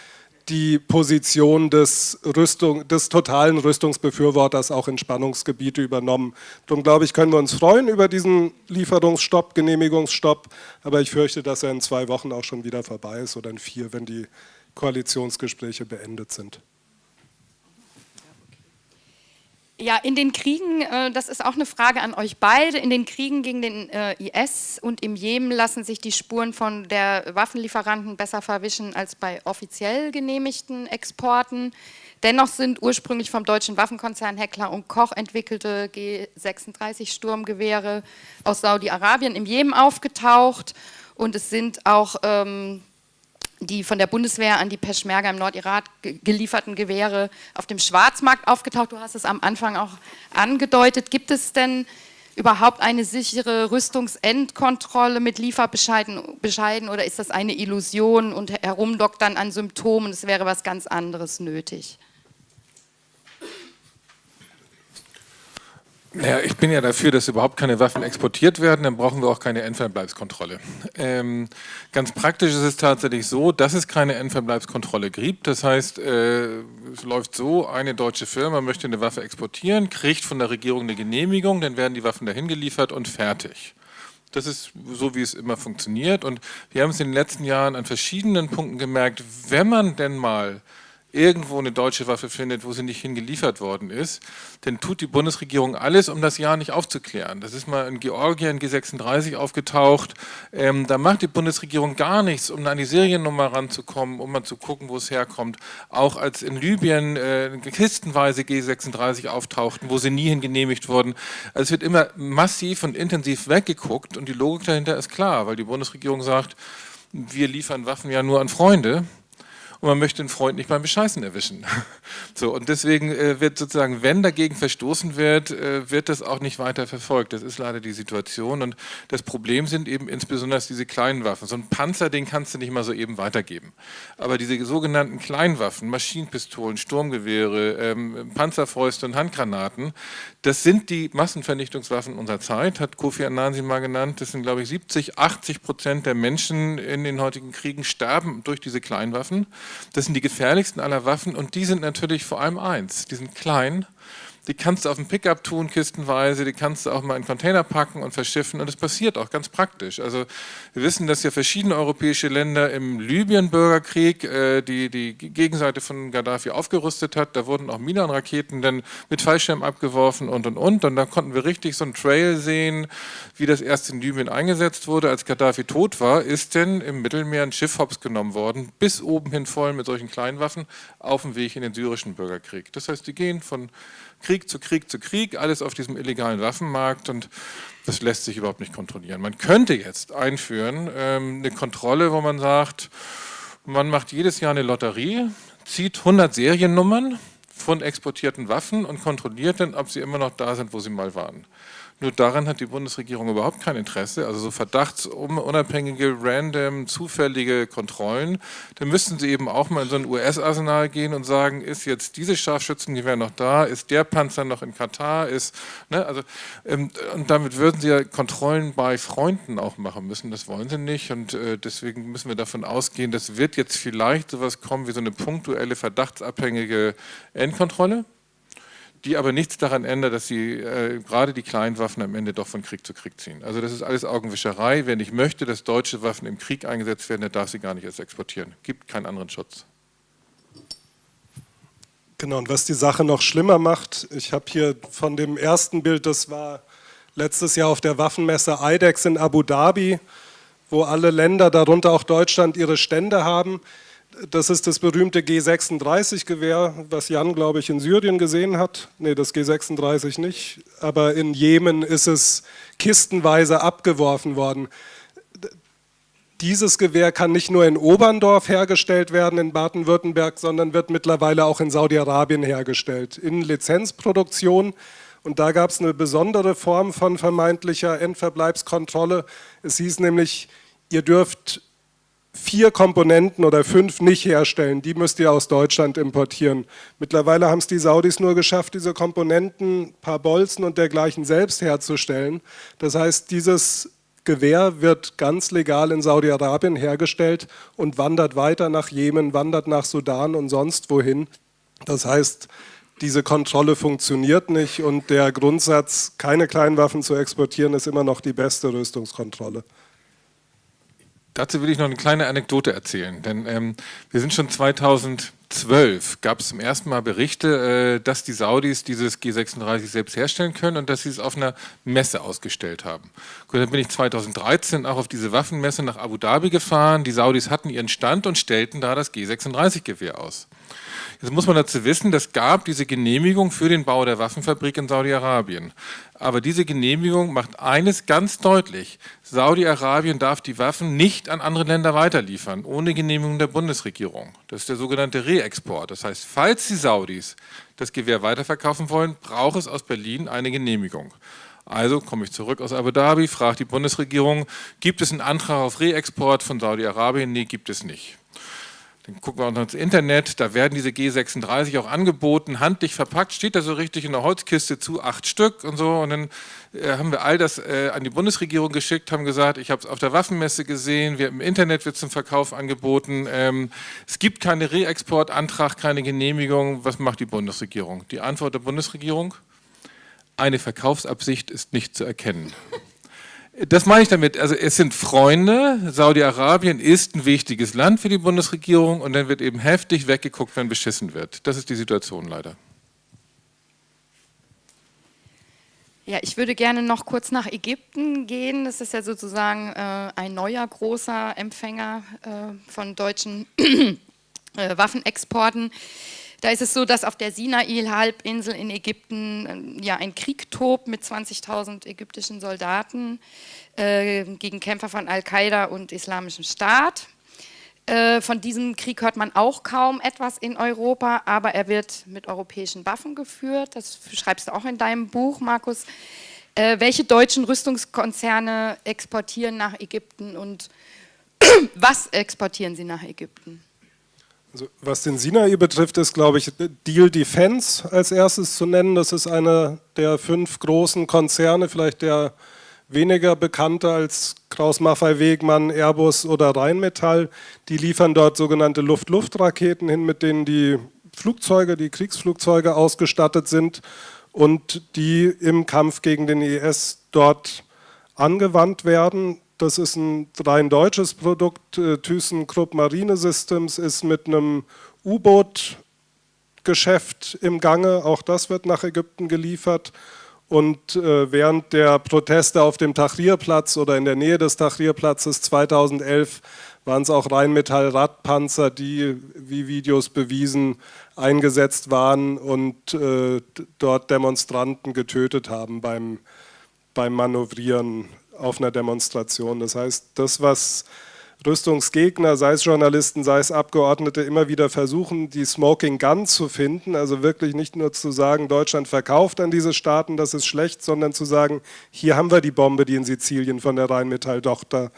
die Position des, Rüstung, des totalen Rüstungsbefürworters auch in Spannungsgebiete übernommen. Darum glaube ich, können wir uns freuen über diesen Lieferungsstopp, Genehmigungsstopp, aber ich fürchte, dass er in zwei Wochen auch schon wieder vorbei ist oder in vier, wenn die Koalitionsgespräche beendet sind. Ja, in den Kriegen, äh, das ist auch eine Frage an euch beide, in den Kriegen gegen den äh, IS und im Jemen lassen sich die Spuren von der Waffenlieferanten besser verwischen als bei offiziell genehmigten Exporten. Dennoch sind ursprünglich vom deutschen Waffenkonzern Heckler und Koch entwickelte G36 Sturmgewehre aus Saudi-Arabien im Jemen aufgetaucht und es sind auch ähm, die von der Bundeswehr an die Peschmerga im Nordirak gelieferten Gewehre auf dem Schwarzmarkt aufgetaucht. Du hast es am Anfang auch angedeutet. Gibt es denn überhaupt eine sichere Rüstungsendkontrolle mit Lieferbescheiden Bescheiden, oder ist das eine Illusion und herumdoktern an Symptomen? Es wäre was ganz anderes nötig. Naja, ich bin ja dafür, dass überhaupt keine Waffen exportiert werden, dann brauchen wir auch keine Endverbleibskontrolle. Ähm, ganz praktisch ist es tatsächlich so, dass es keine Endverbleibskontrolle gibt. Das heißt, äh, es läuft so, eine deutsche Firma möchte eine Waffe exportieren, kriegt von der Regierung eine Genehmigung, dann werden die Waffen dahin geliefert und fertig. Das ist so, wie es immer funktioniert und wir haben es in den letzten Jahren an verschiedenen Punkten gemerkt, wenn man denn mal irgendwo eine deutsche Waffe findet, wo sie nicht hingeliefert worden ist, dann tut die Bundesregierung alles, um das Jahr nicht aufzuklären. Das ist mal in Georgien G36 aufgetaucht. Ähm, da macht die Bundesregierung gar nichts, um an die Seriennummer ranzukommen, um mal zu gucken, wo es herkommt. Auch als in Libyen äh, kistenweise G36 auftauchten, wo sie nie hingenehmigt wurden. Also es wird immer massiv und intensiv weggeguckt und die Logik dahinter ist klar, weil die Bundesregierung sagt, wir liefern Waffen ja nur an Freunde und man möchte den Freund nicht beim Bescheißen erwischen. So, und deswegen äh, wird sozusagen, wenn dagegen verstoßen wird, äh, wird das auch nicht weiter verfolgt. Das ist leider die Situation und das Problem sind eben insbesondere diese kleinen Waffen. So ein Panzer, den kannst du nicht mal so eben weitergeben. Aber diese sogenannten Kleinwaffen, Maschinenpistolen, Sturmgewehre, ähm, Panzerfäuste und Handgranaten, das sind die Massenvernichtungswaffen unserer Zeit, hat Kofi Annan sie mal genannt. Das sind, glaube ich, 70, 80 Prozent der Menschen in den heutigen Kriegen sterben durch diese Kleinwaffen. Das sind die gefährlichsten aller Waffen und die sind natürlich vor allem eins, die sind klein die kannst du auf dem Pickup tun, kistenweise, die kannst du auch mal in Container packen und verschiffen und das passiert auch ganz praktisch. Also wir wissen, dass ja verschiedene europäische Länder im Libyen-Bürgerkrieg äh, die, die Gegenseite von Gaddafi aufgerüstet hat, da wurden auch Minenraketen dann mit Fallschirm abgeworfen und und und und dann konnten wir richtig so einen Trail sehen, wie das erst in Libyen eingesetzt wurde. Als Gaddafi tot war, ist denn im Mittelmeer ein Schiff hops genommen worden, bis oben hin voll mit solchen Kleinwaffen auf dem Weg in den syrischen Bürgerkrieg. Das heißt, die gehen von Krieg zu Krieg zu Krieg, alles auf diesem illegalen Waffenmarkt und das lässt sich überhaupt nicht kontrollieren. Man könnte jetzt einführen ähm, eine Kontrolle, wo man sagt, man macht jedes Jahr eine Lotterie, zieht 100 Seriennummern von exportierten Waffen und kontrolliert dann, ob sie immer noch da sind, wo sie mal waren. Nur daran hat die Bundesregierung überhaupt kein Interesse. Also so verdachtsunabhängige, random, zufällige Kontrollen. Da müssten sie eben auch mal in so ein US-Arsenal gehen und sagen, ist jetzt dieses Scharfschützengewehr noch da? Ist der Panzer noch in Katar? Ist, ne, also, ähm, und damit würden sie ja Kontrollen bei Freunden auch machen müssen. Das wollen sie nicht. Und äh, deswegen müssen wir davon ausgehen, das wird jetzt vielleicht sowas kommen wie so eine punktuelle, verdachtsabhängige Endkontrolle die aber nichts daran ändert, dass sie äh, gerade die kleinen Waffen am Ende doch von Krieg zu Krieg ziehen. Also das ist alles Augenwischerei. Wer nicht möchte, dass deutsche Waffen im Krieg eingesetzt werden, der darf sie gar nicht erst exportieren. Gibt keinen anderen Schutz. Genau, und was die Sache noch schlimmer macht, ich habe hier von dem ersten Bild, das war letztes Jahr auf der Waffenmesse IDEX in Abu Dhabi, wo alle Länder, darunter auch Deutschland, ihre Stände haben. Das ist das berühmte G36-Gewehr, was Jan, glaube ich, in Syrien gesehen hat. Nee, das G36 nicht, aber in Jemen ist es kistenweise abgeworfen worden. Dieses Gewehr kann nicht nur in Oberndorf hergestellt werden, in Baden-Württemberg, sondern wird mittlerweile auch in Saudi-Arabien hergestellt, in Lizenzproduktion. Und da gab es eine besondere Form von vermeintlicher Endverbleibskontrolle. Es hieß nämlich, ihr dürft vier Komponenten oder fünf nicht herstellen, die müsst ihr aus Deutschland importieren. Mittlerweile haben es die Saudis nur geschafft, diese Komponenten, paar Bolzen und dergleichen selbst herzustellen. Das heißt, dieses Gewehr wird ganz legal in Saudi-Arabien hergestellt und wandert weiter nach Jemen, wandert nach Sudan und sonst wohin. Das heißt, diese Kontrolle funktioniert nicht und der Grundsatz, keine Kleinwaffen zu exportieren, ist immer noch die beste Rüstungskontrolle. Dazu will ich noch eine kleine Anekdote erzählen, denn ähm, wir sind schon 2012, gab es zum ersten Mal Berichte, äh, dass die Saudis dieses G36 selbst herstellen können und dass sie es auf einer Messe ausgestellt haben. Gut, dann bin ich 2013 auch auf diese Waffenmesse nach Abu Dhabi gefahren. Die Saudis hatten ihren Stand und stellten da das G36-Gewehr aus. Jetzt muss man dazu wissen, es gab diese Genehmigung für den Bau der Waffenfabrik in Saudi-Arabien. Aber diese Genehmigung macht eines ganz deutlich. Saudi-Arabien darf die Waffen nicht an andere Länder weiterliefern, ohne Genehmigung der Bundesregierung. Das ist der sogenannte Reexport. Das heißt, falls die Saudis das Gewehr weiterverkaufen wollen, braucht es aus Berlin eine Genehmigung. Also komme ich zurück aus Abu Dhabi, frage die Bundesregierung, gibt es einen Antrag auf Reexport von Saudi-Arabien? Nee, gibt es nicht. Dann gucken wir uns ins Internet, da werden diese G36 auch angeboten, handlich verpackt, steht da so richtig in der Holzkiste zu, acht Stück und so. Und dann äh, haben wir all das äh, an die Bundesregierung geschickt, haben gesagt, ich habe es auf der Waffenmesse gesehen, wir, im Internet wird zum Verkauf angeboten. Ähm, es gibt keinen Reexportantrag, keine Genehmigung. Was macht die Bundesregierung? Die Antwort der Bundesregierung? Eine Verkaufsabsicht ist nicht zu erkennen. Das meine ich damit. Also es sind Freunde. Saudi-Arabien ist ein wichtiges Land für die Bundesregierung und dann wird eben heftig weggeguckt, wenn beschissen wird. Das ist die Situation leider. Ja, ich würde gerne noch kurz nach Ägypten gehen. Das ist ja sozusagen äh, ein neuer großer Empfänger äh, von deutschen äh, Waffenexporten. Da ist es so, dass auf der Sinai-Halbinsel in Ägypten ähm, ja ein Krieg tobt mit 20.000 ägyptischen Soldaten äh, gegen Kämpfer von Al-Qaida und Islamischem Staat. Äh, von diesem Krieg hört man auch kaum etwas in Europa, aber er wird mit europäischen Waffen geführt. Das schreibst du auch in deinem Buch, Markus. Äh, welche deutschen Rüstungskonzerne exportieren nach Ägypten und was exportieren sie nach Ägypten? Also, was den Sinai betrifft, ist, glaube ich, Deal Defense als erstes zu nennen. Das ist einer der fünf großen Konzerne, vielleicht der weniger bekannte als Kraus-Maffei-Wegmann, Airbus oder Rheinmetall. Die liefern dort sogenannte Luft-Luft-Raketen hin, mit denen die Flugzeuge, die Kriegsflugzeuge ausgestattet sind und die im Kampf gegen den IS dort angewandt werden. Das ist ein rein deutsches Produkt. Äh, ThyssenKrupp Marine Systems ist mit einem U-Boot-Geschäft im Gange. Auch das wird nach Ägypten geliefert. Und äh, während der Proteste auf dem Tahrirplatz oder in der Nähe des Tahrirplatzes 2011 waren es auch Rheinmetall-Radpanzer, die, wie Videos bewiesen, eingesetzt waren und äh, dort Demonstranten getötet haben beim, beim Manövrieren auf einer Demonstration. Das heißt, das, was Rüstungsgegner, sei es Journalisten, sei es Abgeordnete, immer wieder versuchen, die Smoking Gun zu finden, also wirklich nicht nur zu sagen, Deutschland verkauft an diese Staaten, das ist schlecht, sondern zu sagen, hier haben wir die Bombe, die in Sizilien von der Rheinmetall-Tochter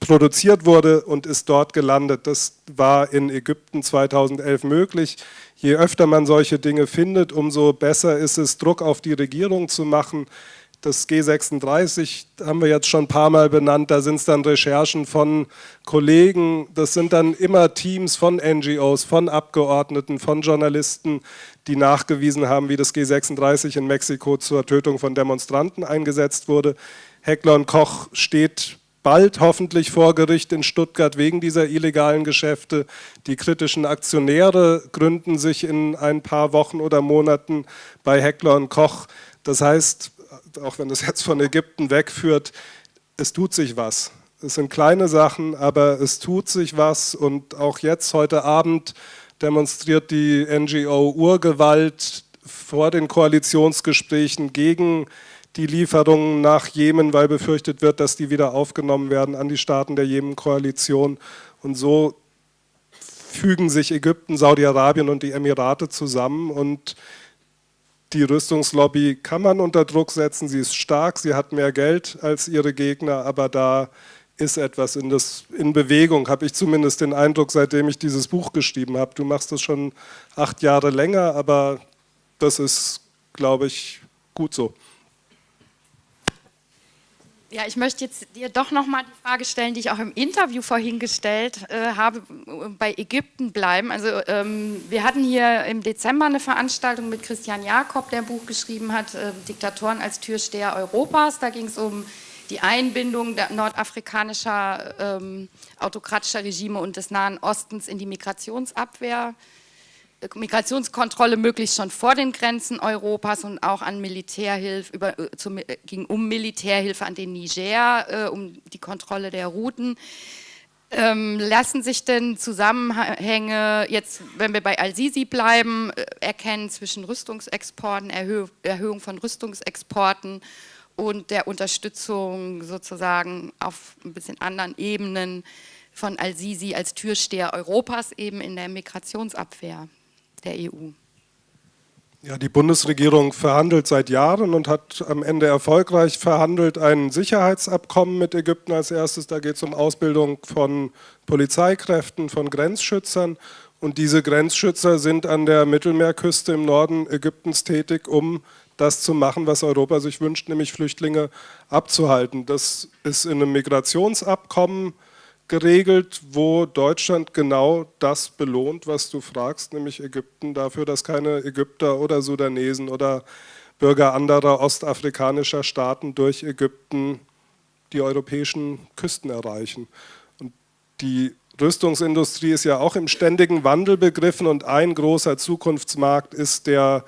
produziert wurde und ist dort gelandet. Das war in Ägypten 2011 möglich. Je öfter man solche Dinge findet, umso besser ist es, Druck auf die Regierung zu machen, das G36 haben wir jetzt schon ein paar Mal benannt, da sind es dann Recherchen von Kollegen, das sind dann immer Teams von NGOs, von Abgeordneten, von Journalisten, die nachgewiesen haben, wie das G36 in Mexiko zur Tötung von Demonstranten eingesetzt wurde. Heckler und Koch steht bald hoffentlich vor Gericht in Stuttgart wegen dieser illegalen Geschäfte. Die kritischen Aktionäre gründen sich in ein paar Wochen oder Monaten bei Heckler und Koch. Das heißt, auch wenn es jetzt von Ägypten wegführt, es tut sich was. Es sind kleine Sachen, aber es tut sich was und auch jetzt, heute Abend, demonstriert die NGO Urgewalt vor den Koalitionsgesprächen gegen die Lieferungen nach Jemen, weil befürchtet wird, dass die wieder aufgenommen werden an die Staaten der Jemen-Koalition. Und so fügen sich Ägypten, Saudi-Arabien und die Emirate zusammen und die Rüstungslobby kann man unter Druck setzen, sie ist stark, sie hat mehr Geld als ihre Gegner, aber da ist etwas in, das, in Bewegung, habe ich zumindest den Eindruck, seitdem ich dieses Buch geschrieben habe. Du machst das schon acht Jahre länger, aber das ist, glaube ich, gut so. Ja, ich möchte jetzt dir doch nochmal die Frage stellen, die ich auch im Interview vorhin gestellt äh, habe, bei Ägypten bleiben. Also ähm, wir hatten hier im Dezember eine Veranstaltung mit Christian Jakob, der ein Buch geschrieben hat, äh, Diktatoren als Türsteher Europas. Da ging es um die Einbindung nordafrikanischer ähm, autokratischer Regime und des Nahen Ostens in die Migrationsabwehr. Migrationskontrolle möglichst schon vor den Grenzen Europas und auch an Militärhilfe, über, äh, zum, äh, ging um Militärhilfe an den Niger, äh, um die Kontrolle der Routen. Ähm, lassen sich denn Zusammenhänge, jetzt wenn wir bei Al-Sisi bleiben, äh, erkennen zwischen Rüstungsexporten, Erhö Erhöhung von Rüstungsexporten und der Unterstützung sozusagen auf ein bisschen anderen Ebenen von Al-Sisi als Türsteher Europas eben in der Migrationsabwehr der EU? Ja, die Bundesregierung verhandelt seit Jahren und hat am Ende erfolgreich verhandelt ein Sicherheitsabkommen mit Ägypten als erstes. Da geht es um Ausbildung von Polizeikräften, von Grenzschützern. Und diese Grenzschützer sind an der Mittelmeerküste im Norden Ägyptens tätig, um das zu machen, was Europa sich wünscht, nämlich Flüchtlinge abzuhalten. Das ist in einem Migrationsabkommen geregelt, wo Deutschland genau das belohnt, was du fragst, nämlich Ägypten dafür, dass keine Ägypter oder Sudanesen oder Bürger anderer ostafrikanischer Staaten durch Ägypten die europäischen Küsten erreichen. Und die Rüstungsindustrie ist ja auch im ständigen Wandel begriffen und ein großer Zukunftsmarkt ist der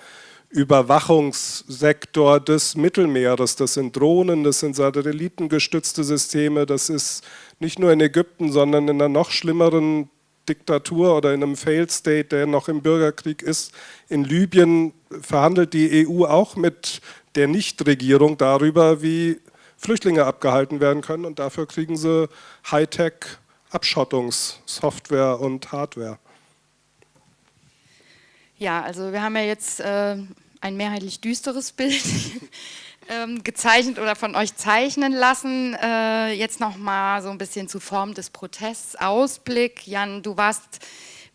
Überwachungssektor des Mittelmeeres. Das sind Drohnen, das sind satellitengestützte Systeme, das ist nicht nur in Ägypten, sondern in einer noch schlimmeren Diktatur oder in einem Failed State, der noch im Bürgerkrieg ist. In Libyen verhandelt die EU auch mit der Nichtregierung darüber, wie Flüchtlinge abgehalten werden können und dafür kriegen sie Hightech-Abschottungssoftware und Hardware. Ja, also wir haben ja jetzt äh, ein mehrheitlich düsteres Bild ähm, gezeichnet oder von euch zeichnen lassen. Äh, jetzt nochmal so ein bisschen zu Form des Protests. Ausblick. Jan, du warst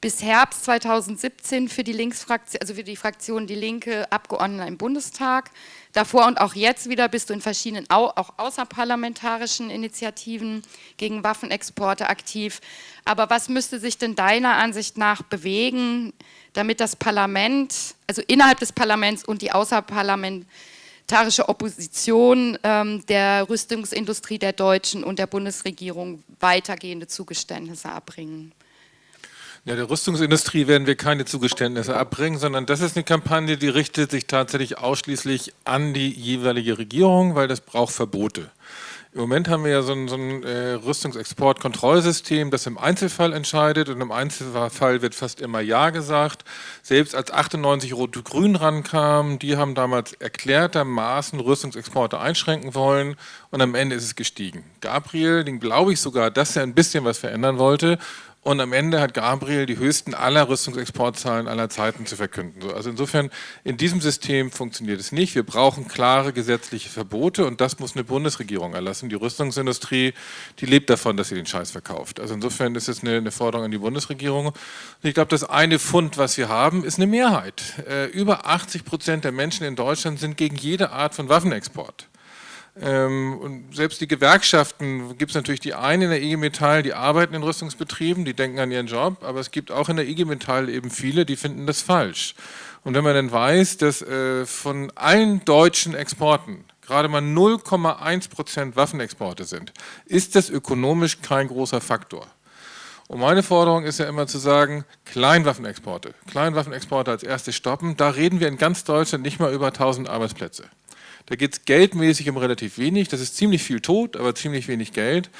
bis Herbst 2017 für die Linksfraktion, also für die Fraktion Die Linke Abgeordneter im Bundestag. Davor und auch jetzt wieder bist du in verschiedenen auch außerparlamentarischen Initiativen gegen Waffenexporte aktiv. Aber was müsste sich denn deiner Ansicht nach bewegen, damit das Parlament, also innerhalb des Parlaments und die außerparlamentarische Opposition ähm, der Rüstungsindustrie der Deutschen und der Bundesregierung weitergehende Zugeständnisse erbringen? Ja, der Rüstungsindustrie werden wir keine Zugeständnisse abbringen, sondern das ist eine Kampagne, die richtet sich tatsächlich ausschließlich an die jeweilige Regierung, weil das braucht Verbote. Im Moment haben wir ja so ein, so ein äh, Rüstungsexportkontrollsystem, das im Einzelfall entscheidet und im Einzelfall wird fast immer Ja gesagt. Selbst als 98 Rot-Grün rankam, die haben damals erklärtermaßen Rüstungsexporte einschränken wollen und am Ende ist es gestiegen. Gabriel, den glaube ich sogar, dass er ein bisschen was verändern wollte und am Ende hat Gabriel die höchsten aller Rüstungsexportzahlen aller Zeiten zu verkünden. Also insofern, in diesem System funktioniert es nicht. Wir brauchen klare gesetzliche Verbote und das muss eine Bundesregierung erlassen. Die Rüstungsindustrie, die lebt davon, dass sie den Scheiß verkauft. Also insofern ist es eine, eine Forderung an die Bundesregierung. Und ich glaube, das eine Fund, was wir haben, ist eine Mehrheit. Äh, über 80 Prozent der Menschen in Deutschland sind gegen jede Art von Waffenexport. Ähm, und selbst die Gewerkschaften, gibt es natürlich die einen in der IG Metall, die arbeiten in Rüstungsbetrieben, die denken an ihren Job, aber es gibt auch in der IG Metall eben viele, die finden das falsch. Und wenn man dann weiß, dass äh, von allen deutschen Exporten gerade mal 0,1 Prozent Waffenexporte sind, ist das ökonomisch kein großer Faktor. Und meine Forderung ist ja immer zu sagen, Kleinwaffenexporte, Kleinwaffenexporte als erstes stoppen, da reden wir in ganz Deutschland nicht mal über 1000 Arbeitsplätze. Da geht es geldmäßig um relativ wenig. Das ist ziemlich viel Tod, aber ziemlich wenig Geld.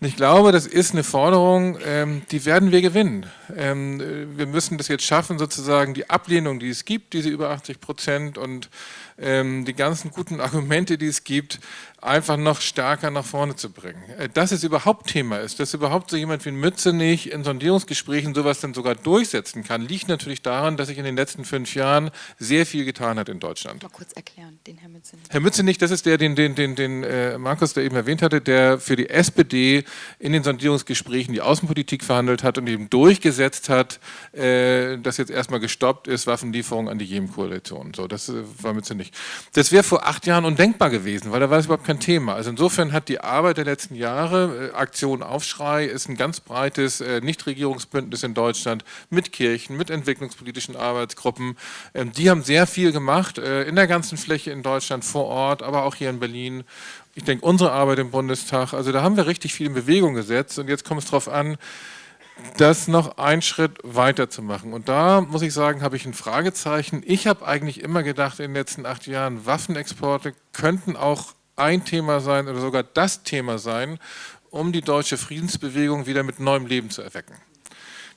Und ich glaube, das ist eine Forderung, ähm, die werden wir gewinnen. Ähm, wir müssen das jetzt schaffen, sozusagen die Ablehnung, die es gibt, diese über 80 Prozent und die ganzen guten Argumente, die es gibt, einfach noch stärker nach vorne zu bringen. Äh, dass es überhaupt Thema ist, dass überhaupt so jemand wie Mützenich in Sondierungsgesprächen sowas dann sogar durchsetzen kann, liegt natürlich daran, dass sich in den letzten fünf Jahren sehr viel getan hat in Deutschland. Mal kurz erklären, den Herr Mützenich. Herr Mützenich, das ist der, den, den, den, den äh, Markus da eben erwähnt hatte, der für die SPD in den Sondierungsgesprächen die Außenpolitik verhandelt hat und eben durchgesetzt hat, äh, dass jetzt erstmal gestoppt ist, Waffenlieferungen an die Jemen-Koalition. So, das äh, war Mützenich. Das wäre vor acht Jahren undenkbar gewesen, weil da war es überhaupt kein kein Thema. Also insofern hat die Arbeit der letzten Jahre, äh, Aktion Aufschrei, ist ein ganz breites äh, Nichtregierungsbündnis in Deutschland mit Kirchen, mit entwicklungspolitischen Arbeitsgruppen. Ähm, die haben sehr viel gemacht äh, in der ganzen Fläche in Deutschland vor Ort, aber auch hier in Berlin. Ich denke, unsere Arbeit im Bundestag, also da haben wir richtig viel in Bewegung gesetzt und jetzt kommt es darauf an, das noch einen Schritt weiter zu machen. Und da muss ich sagen, habe ich ein Fragezeichen. Ich habe eigentlich immer gedacht in den letzten acht Jahren, Waffenexporte könnten auch ein Thema sein oder sogar das Thema sein, um die deutsche Friedensbewegung wieder mit neuem Leben zu erwecken.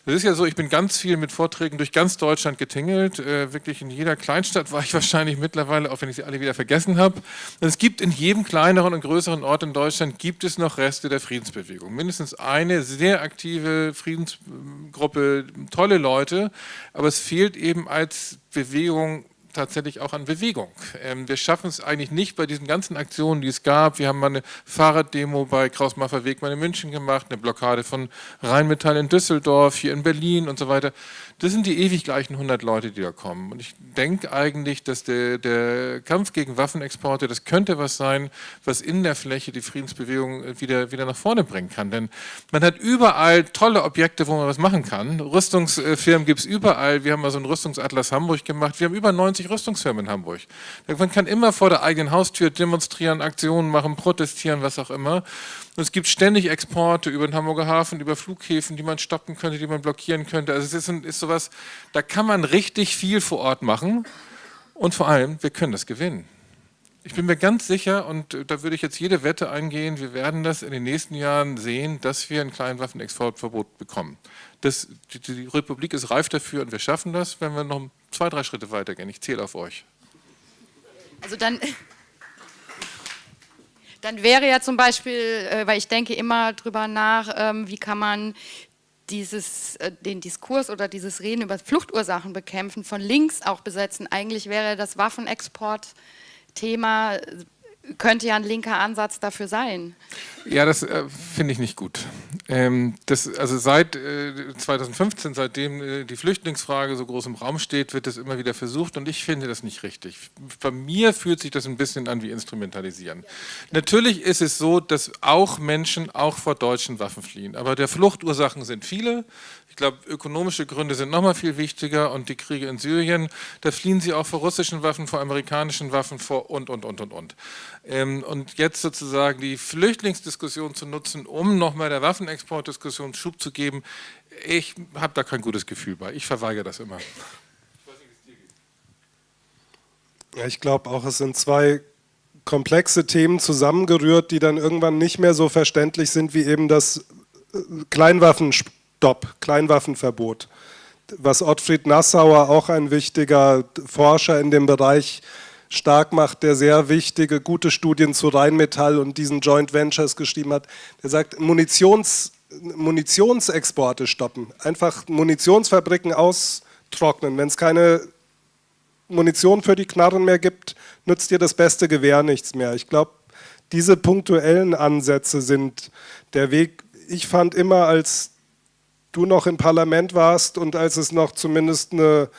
Das ist ja so, ich bin ganz viel mit Vorträgen durch ganz Deutschland getingelt. Äh, wirklich in jeder Kleinstadt war ich wahrscheinlich mittlerweile, auch wenn ich sie alle wieder vergessen habe. Es gibt in jedem kleineren und größeren Ort in Deutschland, gibt es noch Reste der Friedensbewegung. Mindestens eine sehr aktive Friedensgruppe, tolle Leute, aber es fehlt eben als Bewegung tatsächlich auch an Bewegung. Ähm, wir schaffen es eigentlich nicht bei diesen ganzen Aktionen, die es gab. Wir haben mal eine Fahrraddemo bei Kraus-Maffei Wegmann in München gemacht, eine Blockade von Rheinmetall in Düsseldorf, hier in Berlin und so weiter. Das sind die ewig gleichen 100 Leute, die da kommen. Und ich denke eigentlich, dass der, der, Kampf gegen Waffenexporte, das könnte was sein, was in der Fläche die Friedensbewegung wieder, wieder nach vorne bringen kann. Denn man hat überall tolle Objekte, wo man was machen kann. Rüstungsfirmen gibt es überall. Wir haben mal so einen Rüstungsatlas Hamburg gemacht. Wir haben über 90 Rüstungsfirmen in Hamburg. Man kann immer vor der eigenen Haustür demonstrieren, Aktionen machen, protestieren, was auch immer. Und es gibt ständig Exporte über den Hamburger Hafen, über Flughäfen, die man stoppen könnte, die man blockieren könnte. Also es ist, ist sowas, da kann man richtig viel vor Ort machen und vor allem, wir können das gewinnen. Ich bin mir ganz sicher, und da würde ich jetzt jede Wette eingehen, wir werden das in den nächsten Jahren sehen, dass wir ein Kleinwaffenexportverbot bekommen. Das, die, die Republik ist reif dafür und wir schaffen das, wenn wir noch zwei, drei Schritte weitergehen. Ich zähle auf euch. Also dann, dann wäre ja zum Beispiel, äh, weil ich denke immer drüber nach, ähm, wie kann man dieses, äh, den Diskurs oder dieses Reden über Fluchtursachen bekämpfen, von links auch besetzen. Eigentlich wäre das Waffenexport-Thema könnte ja ein linker Ansatz dafür sein. Ja, das äh, finde ich nicht gut. Ähm, das, also seit äh, 2015, seitdem äh, die Flüchtlingsfrage so groß im Raum steht, wird das immer wieder versucht und ich finde das nicht richtig. Bei mir fühlt sich das ein bisschen an wie Instrumentalisieren. Natürlich ist es so, dass auch Menschen auch vor deutschen Waffen fliehen, aber der Fluchtursachen sind viele. Ich glaube, ökonomische Gründe sind nochmal viel wichtiger und die Kriege in Syrien, da fliehen sie auch vor russischen Waffen, vor amerikanischen Waffen, vor und, und, und, und, und. Ähm, und jetzt sozusagen die Flüchtlingsdiskussion zu nutzen, um nochmal der Waffenexportdiskussion Schub zu geben, ich habe da kein gutes Gefühl bei. Ich verweigere das immer. Ja, ich glaube auch, es sind zwei komplexe Themen zusammengerührt, die dann irgendwann nicht mehr so verständlich sind wie eben das äh, Kleinwaffenspiel Stopp, Kleinwaffenverbot. Was Ottfried Nassauer, auch ein wichtiger Forscher in dem Bereich, stark macht, der sehr wichtige, gute Studien zu Rheinmetall und diesen Joint Ventures geschrieben hat, der sagt, Munitions, Munitionsexporte stoppen, einfach Munitionsfabriken austrocknen. Wenn es keine Munition für die Knarren mehr gibt, nützt dir das beste Gewehr nichts mehr. Ich glaube, diese punktuellen Ansätze sind der Weg. Ich fand immer, als du noch im Parlament warst und als es noch zumindest eine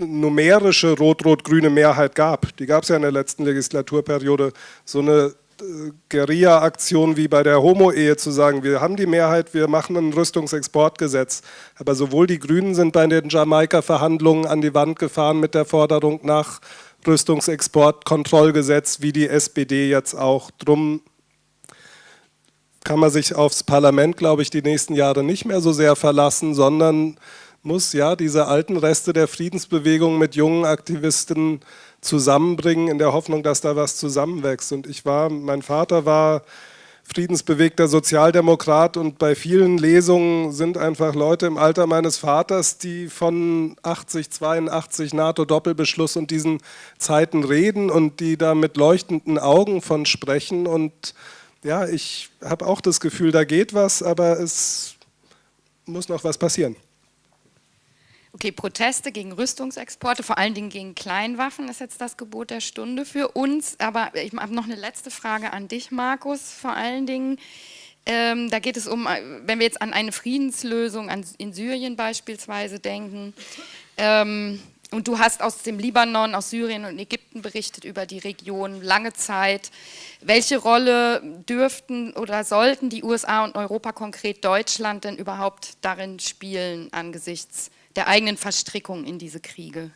numerische rot-rot-grüne Mehrheit gab, die gab es ja in der letzten Legislaturperiode, so eine äh, Guerilla-Aktion wie bei der Homo-Ehe zu sagen, wir haben die Mehrheit, wir machen ein Rüstungsexportgesetz. Aber sowohl die Grünen sind bei den Jamaika-Verhandlungen an die Wand gefahren mit der Forderung nach Rüstungsexportkontrollgesetz, wie die SPD jetzt auch. Drum kann man sich aufs Parlament, glaube ich, die nächsten Jahre nicht mehr so sehr verlassen, sondern muss ja diese alten Reste der Friedensbewegung mit jungen Aktivisten zusammenbringen, in der Hoffnung, dass da was zusammenwächst. Und ich war, mein Vater war friedensbewegter Sozialdemokrat und bei vielen Lesungen sind einfach Leute im Alter meines Vaters, die von 80, 82 NATO-Doppelbeschluss und diesen Zeiten reden und die da mit leuchtenden Augen von sprechen und ja, ich habe auch das Gefühl, da geht was, aber es muss noch was passieren. Okay, Proteste gegen Rüstungsexporte, vor allen Dingen gegen Kleinwaffen ist jetzt das Gebot der Stunde für uns. Aber ich habe noch eine letzte Frage an dich, Markus, vor allen Dingen. Ähm, da geht es um, wenn wir jetzt an eine Friedenslösung an, in Syrien beispielsweise denken, ähm, Und du hast aus dem Libanon, aus Syrien und Ägypten berichtet über die Region lange Zeit. Welche Rolle dürften oder sollten die USA und Europa, konkret Deutschland, denn überhaupt darin spielen angesichts der eigenen Verstrickung in diese Kriege?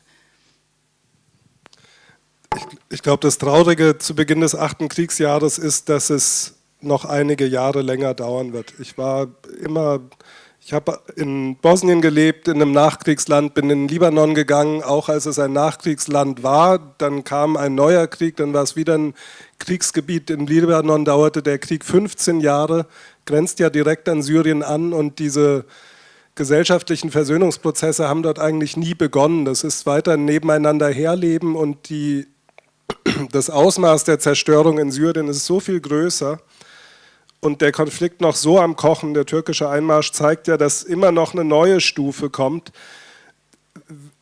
Ich, ich glaube, das Traurige zu Beginn des achten Kriegsjahres ist, dass es noch einige Jahre länger dauern wird. Ich war immer ich habe in Bosnien gelebt, in einem Nachkriegsland, bin in Libanon gegangen, auch als es ein Nachkriegsland war. Dann kam ein neuer Krieg, dann war es wieder ein Kriegsgebiet. In Libanon dauerte der Krieg 15 Jahre, grenzt ja direkt an Syrien an und diese gesellschaftlichen Versöhnungsprozesse haben dort eigentlich nie begonnen. Das ist weiter ein nebeneinander herleben und die, das Ausmaß der Zerstörung in Syrien ist so viel größer und der Konflikt noch so am Kochen, der türkische Einmarsch zeigt ja, dass immer noch eine neue Stufe kommt.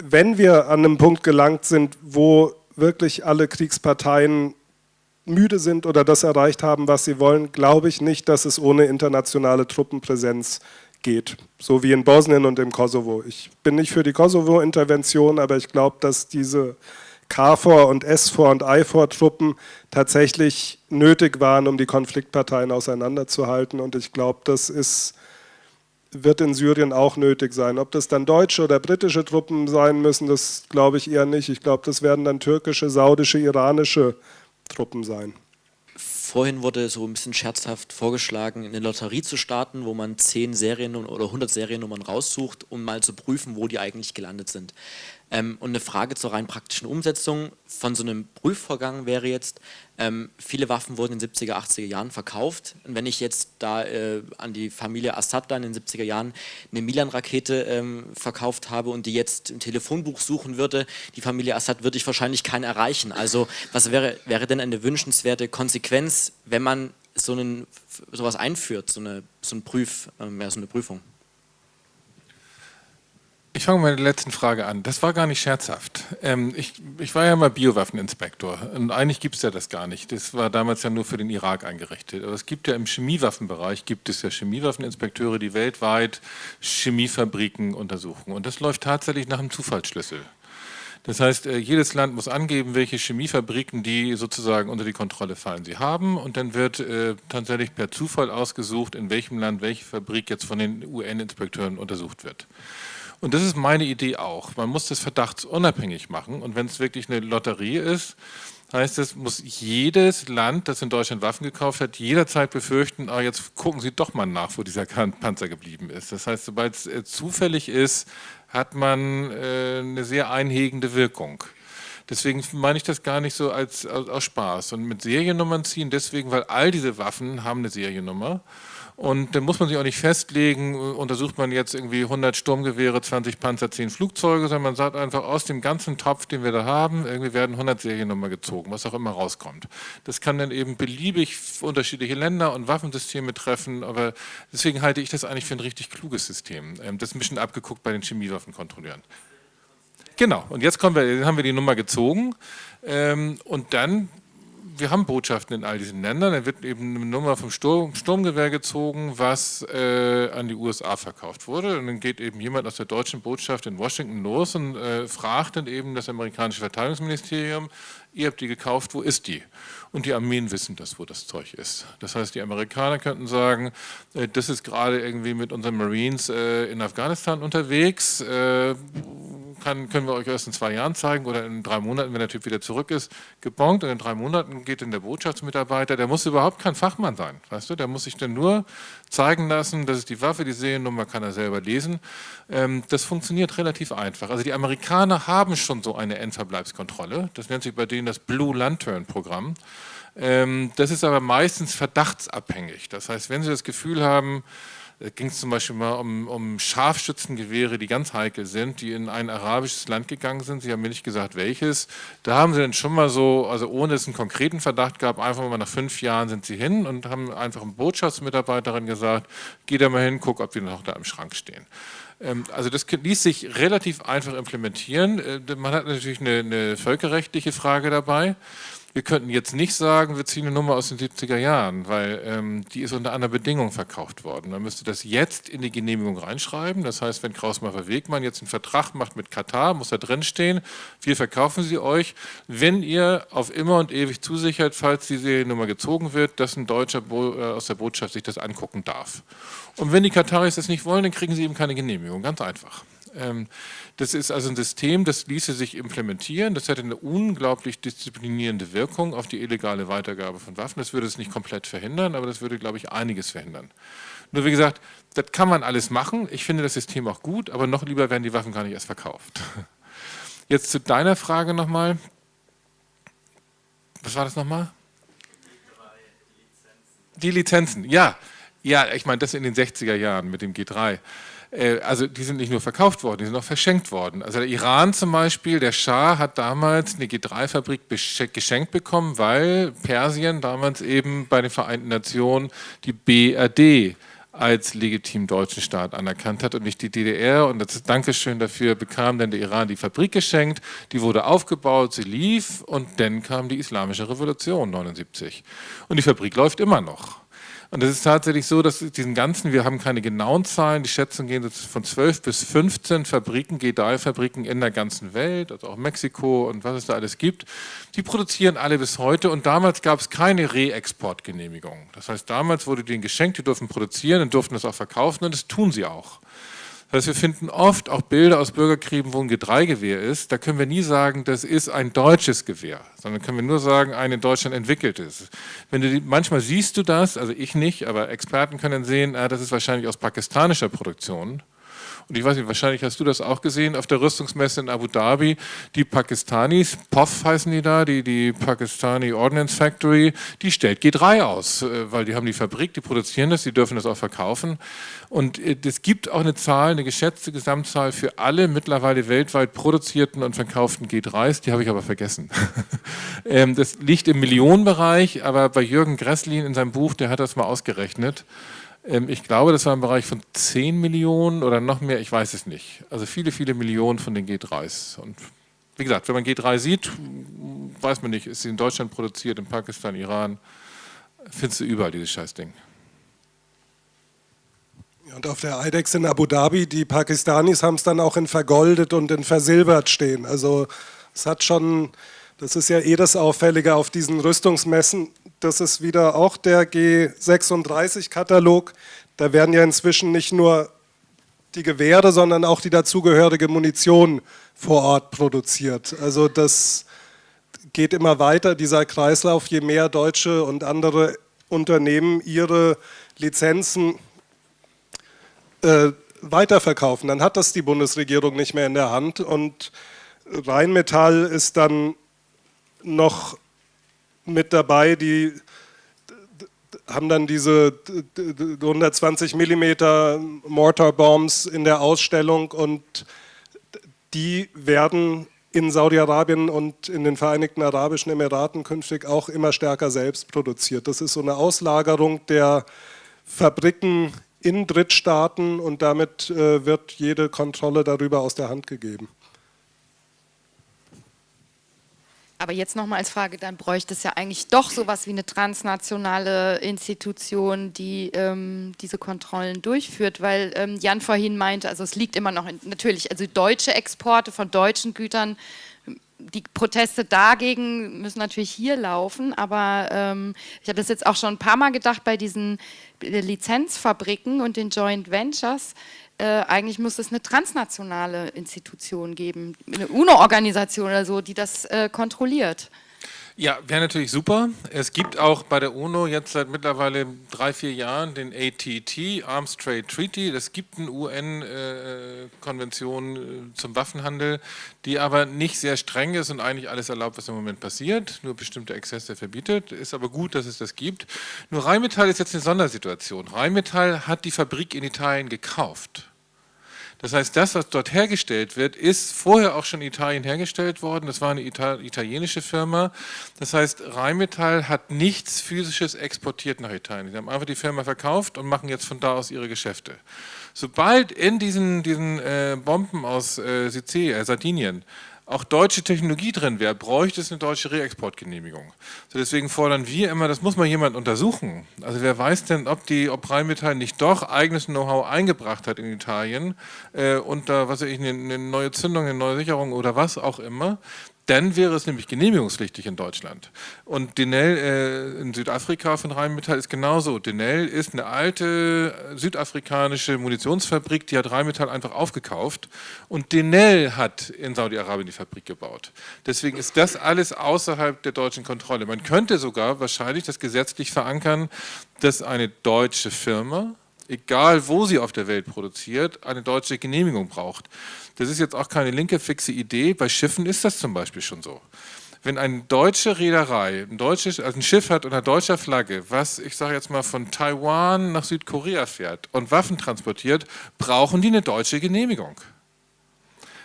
Wenn wir an einem Punkt gelangt sind, wo wirklich alle Kriegsparteien müde sind oder das erreicht haben, was sie wollen, glaube ich nicht, dass es ohne internationale Truppenpräsenz geht, so wie in Bosnien und im Kosovo. Ich bin nicht für die Kosovo-Intervention, aber ich glaube, dass diese KFOR und SFOR und IFOR-Truppen tatsächlich nötig waren, um die Konfliktparteien auseinanderzuhalten. Und ich glaube, das ist, wird in Syrien auch nötig sein. Ob das dann deutsche oder britische Truppen sein müssen, das glaube ich eher nicht. Ich glaube, das werden dann türkische, saudische, iranische Truppen sein. Vorhin wurde so ein bisschen scherzhaft vorgeschlagen, eine Lotterie zu starten, wo man 10 Serien oder 100 Seriennummern raussucht, um mal zu prüfen, wo die eigentlich gelandet sind. Ähm, und eine Frage zur rein praktischen Umsetzung von so einem Prüfvorgang wäre jetzt, ähm, viele Waffen wurden in den 70er, 80er Jahren verkauft. Und wenn ich jetzt da äh, an die Familie Assad da in den 70er Jahren eine Milan-Rakete ähm, verkauft habe und die jetzt im Telefonbuch suchen würde, die Familie Assad würde ich wahrscheinlich keinen erreichen. Also was wäre, wäre denn eine wünschenswerte Konsequenz, wenn man so einen, sowas einführt, so eine, so, ein Prüf, äh, ja, so eine Prüfung? Ich fange mit der letzten Frage an. Das war gar nicht scherzhaft. Ähm, ich, ich, war ja mal Biowaffeninspektor und eigentlich gibt es ja das gar nicht. Das war damals ja nur für den Irak eingerichtet. Aber es gibt ja im Chemiewaffenbereich, gibt es ja Chemiewaffeninspekteure, die weltweit Chemiefabriken untersuchen. Und das läuft tatsächlich nach einem Zufallsschlüssel. Das heißt, äh, jedes Land muss angeben, welche Chemiefabriken die sozusagen unter die Kontrolle fallen sie haben und dann wird äh, tatsächlich per Zufall ausgesucht, in welchem Land welche Fabrik jetzt von den UN-Inspekteuren untersucht wird. Und das ist meine Idee auch. Man muss das verdachtsunabhängig machen. Und wenn es wirklich eine Lotterie ist, heißt es, muss jedes Land, das in Deutschland Waffen gekauft hat, jederzeit befürchten, ah, jetzt gucken Sie doch mal nach, wo dieser Panzer geblieben ist. Das heißt, sobald es äh, zufällig ist, hat man äh, eine sehr einhegende Wirkung. Deswegen meine ich das gar nicht so als, als, als Spaß. Und mit Seriennummern ziehen deswegen, weil all diese Waffen haben eine Seriennummer. Und dann muss man sich auch nicht festlegen, untersucht man jetzt irgendwie 100 Sturmgewehre, 20 Panzer, 10 Flugzeuge, sondern man sagt einfach, aus dem ganzen Topf, den wir da haben, irgendwie werden 100 Seriennummer gezogen, was auch immer rauskommt. Das kann dann eben beliebig unterschiedliche Länder und Waffensysteme treffen, aber deswegen halte ich das eigentlich für ein richtig kluges System. Ähm, das ist ein bisschen abgeguckt bei den Chemiewaffenkontrolleuren. Genau, und jetzt wir, haben wir die Nummer gezogen ähm, und dann wir haben Botschaften in all diesen Ländern. Da wird eben eine Nummer vom Sturm, Sturmgewehr gezogen, was äh, an die USA verkauft wurde. Und dann geht eben jemand aus der deutschen Botschaft in Washington los und äh, fragt dann eben das amerikanische Verteidigungsministerium, ihr habt die gekauft, wo ist die? Und die Armeen wissen das, wo das Zeug ist. Das heißt, die Amerikaner könnten sagen, äh, das ist gerade irgendwie mit unseren Marines äh, in Afghanistan unterwegs, äh, kann, können wir euch erst in zwei Jahren zeigen oder in drei Monaten, wenn der Typ wieder zurück ist, gebongt und in drei Monaten geht dann der Botschaftsmitarbeiter, der muss überhaupt kein Fachmann sein, weißt du, der muss sich dann nur zeigen lassen, das ist die Waffe, die Seriennummer kann er selber lesen. Ähm, das funktioniert relativ einfach. Also die Amerikaner haben schon so eine Endverbleibskontrolle, das nennt sich bei denen das Blue Lantern Programm. Ähm, das ist aber meistens verdachtsabhängig, das heißt, wenn Sie das Gefühl haben, ging es zum Beispiel mal um, um, Scharfschützengewehre, die ganz heikel sind, die in ein arabisches Land gegangen sind. Sie haben mir nicht gesagt, welches. Da haben sie dann schon mal so, also ohne es einen konkreten Verdacht gab, einfach mal nach fünf Jahren sind sie hin und haben einfach eine Botschaftsmitarbeiterin gesagt, geh da mal hin, guck, ob die noch da im Schrank stehen. Ähm, also das ließ sich relativ einfach implementieren. Äh, man hat natürlich eine, eine völkerrechtliche Frage dabei. Wir könnten jetzt nicht sagen, wir ziehen eine Nummer aus den 70er Jahren, weil ähm, die ist unter anderen Bedingungen verkauft worden. Man müsste das jetzt in die Genehmigung reinschreiben. Das heißt, wenn Krausmacher Wegmann jetzt einen Vertrag macht mit Katar, muss da drin stehen, wir verkaufen sie euch, wenn ihr auf immer und ewig zusichert, falls die Seriennummer gezogen wird, dass ein Deutscher äh, aus der Botschaft sich das angucken darf. Und wenn die Kataris das nicht wollen, dann kriegen sie eben keine Genehmigung. Ganz einfach. Ähm, das ist also ein System, das ließe sich implementieren. Das hätte eine unglaublich disziplinierende Wirkung auf die illegale Weitergabe von Waffen. Das würde es nicht komplett verhindern, aber das würde, glaube ich, einiges verhindern. Nur wie gesagt, das kann man alles machen. Ich finde das System auch gut, aber noch lieber werden die Waffen gar nicht erst verkauft. Jetzt zu deiner Frage nochmal. Was war das nochmal? Die Lizenzen, ja. Ja, ich meine, das in den 60er Jahren mit dem G3. Äh, also die sind nicht nur verkauft worden, die sind auch verschenkt worden. Also der Iran zum Beispiel, der Schah hat damals eine G3-Fabrik geschenkt bekommen, weil Persien damals eben bei den Vereinten Nationen die BRD als legitim deutschen Staat anerkannt hat und nicht die DDR. Und das Dankeschön dafür bekam dann der Iran die Fabrik geschenkt, die wurde aufgebaut, sie lief und dann kam die Islamische Revolution 79. Und die Fabrik läuft immer noch. Und es ist tatsächlich so, dass diesen ganzen, wir haben keine genauen Zahlen, die Schätzungen gehen von 12 bis 15 Fabriken, G3-Fabriken in der ganzen Welt, also auch Mexiko und was es da alles gibt, die produzieren alle bis heute und damals gab es keine Re-Export-Genehmigung. Das heißt, damals wurde denen geschenkt, die durften produzieren und durften das auch verkaufen und das tun sie auch. Das heißt, wir finden oft auch Bilder aus Bürgerkriegen, wo ein G3-Gewehr ist. Da können wir nie sagen, das ist ein deutsches Gewehr, sondern können wir nur sagen, ein in Deutschland entwickeltes. Wenn du die, manchmal siehst du das, also ich nicht, aber Experten können sehen, ah, das ist wahrscheinlich aus pakistanischer Produktion. Und ich weiß nicht, wahrscheinlich hast du das auch gesehen auf der Rüstungsmesse in Abu Dhabi. Die Pakistanis, POF heißen die da, die, die Pakistani Ordnance Factory, die stellt G3 aus, äh, weil die haben die Fabrik, die produzieren das, die dürfen das auch verkaufen. Und äh, es gibt auch eine Zahl, eine geschätzte Gesamtzahl für alle mittlerweile weltweit produzierten und verkauften G3s, die habe ich aber vergessen. Ähm, das liegt im Millionenbereich, aber bei Jürgen Gresslin in seinem Buch, der hat das mal ausgerechnet. Ähm, ich glaube, das war im Bereich von 10 Millionen oder noch mehr, ich weiß es nicht. Also viele, viele Millionen von den G3s. Und wie gesagt, wenn man G3 sieht, weiß man nicht, ist sie in Deutschland produziert, in Pakistan, Iran, findest du überall dieses Scheißding. Und auf der IDEX in Abu Dhabi, die Pakistanis haben es dann auch in vergoldet und in versilbert stehen. Also es hat schon, das ist ja eh das Auffällige auf diesen Rüstungsmessen, das ist wieder auch der G36-Katalog. Da werden ja inzwischen nicht nur die Gewehre, sondern auch die dazugehörige Munition vor Ort produziert. Also das geht immer weiter, dieser Kreislauf, je mehr deutsche und andere Unternehmen ihre Lizenzen äh, weiterverkaufen, dann hat das die Bundesregierung nicht mehr in der Hand und Rheinmetall ist dann noch mit dabei, die haben dann diese 120 mm Mortar Bombs in der Ausstellung und die werden in Saudi-Arabien und in den Vereinigten Arabischen Emiraten künftig auch immer stärker selbst produziert. Das ist so eine Auslagerung der Fabriken in Drittstaaten und damit äh, wird jede Kontrolle darüber aus der Hand gegeben. Aber jetzt nochmal als Frage, dann bräuchte es ja eigentlich doch sowas wie eine transnationale Institution, die ähm, diese Kontrollen durchführt, weil ähm, Jan vorhin meinte, also es liegt immer noch, in, natürlich, also deutsche Exporte von deutschen Gütern, die Proteste dagegen müssen natürlich hier laufen, aber ähm, ich habe das jetzt auch schon ein paar Mal gedacht bei diesen äh, Lizenzfabriken und den Joint Ventures, äh, eigentlich muss es eine transnationale Institution geben, eine UNO-Organisation oder so, die das äh, kontrolliert. Ja, wäre natürlich super. Es gibt auch bei der UNO jetzt seit mittlerweile drei, vier Jahren den ATT, Arms Trade Treaty. Es gibt eine UN-Konvention äh, zum Waffenhandel, die aber nicht sehr streng ist und eigentlich alles erlaubt, was im Moment passiert, nur bestimmte Exzesse verbietet. Ist aber gut, dass es das gibt. Nur Rheinmetall ist jetzt eine Sondersituation. Rheinmetall hat die Fabrik in Italien gekauft. Das heißt, das, was dort hergestellt wird, ist vorher auch schon in Italien hergestellt worden. Das war eine italienische Firma. Das heißt, Rheinmetall hat nichts physisches exportiert nach Italien. Sie haben einfach die Firma verkauft und machen jetzt von da aus ihre Geschäfte. Sobald in diesen, diesen äh, Bomben aus äh, Sizilien, äh, Sardinien auch deutsche Technologie drin wäre, bräuchte es eine deutsche Reexportgenehmigung. So deswegen fordern wir immer, das muss mal jemand untersuchen. Also wer weiß denn, ob die ob Rheinmetall nicht doch eigenes Know-how eingebracht hat in Italien äh, und da, was weiß ich, eine, eine neue Zündung, eine neue Sicherung oder was auch immer, dann wäre es nämlich genehmigungspflichtig in Deutschland. Und Denel äh, in Südafrika von Rheinmetall ist genauso. Denel ist eine alte äh, südafrikanische Munitionsfabrik, die hat Rheinmetall einfach aufgekauft. Und Denel hat in Saudi-Arabien die Fabrik gebaut. Deswegen ist das alles außerhalb der deutschen Kontrolle. Man könnte sogar wahrscheinlich das gesetzlich verankern, dass eine deutsche Firma egal wo sie auf der Welt produziert, eine deutsche Genehmigung braucht. Das ist jetzt auch keine linke fixe Idee, bei Schiffen ist das zum Beispiel schon so. Wenn eine deutsche Reederei ein, deutsches, also ein Schiff hat unter deutscher Flagge, was ich sage jetzt mal von Taiwan nach Südkorea fährt und Waffen transportiert, brauchen die eine deutsche Genehmigung.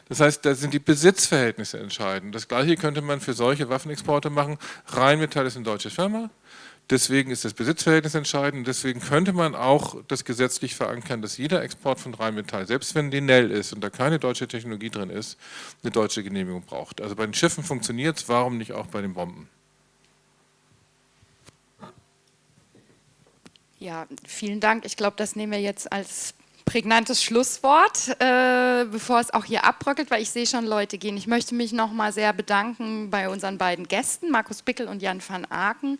Das heißt, da sind die Besitzverhältnisse entscheidend. Das gleiche könnte man für solche Waffenexporte machen. Rheinmetall ist eine deutsche Firma, Deswegen ist das Besitzverhältnis entscheidend. Deswegen könnte man auch das gesetzlich verankern, dass jeder Export von Rheinmetall, selbst wenn Denel ist und da keine deutsche Technologie drin ist, eine deutsche Genehmigung braucht. Also bei den Schiffen funktioniert es, warum nicht auch bei den Bomben? Ja, vielen Dank. Ich glaube, das nehmen wir jetzt als prägnantes Schlusswort, äh, bevor es auch hier abbröckelt, weil ich sehe schon Leute gehen. Ich möchte mich nochmal sehr bedanken bei unseren beiden Gästen, Markus Bickel und Jan van Aken,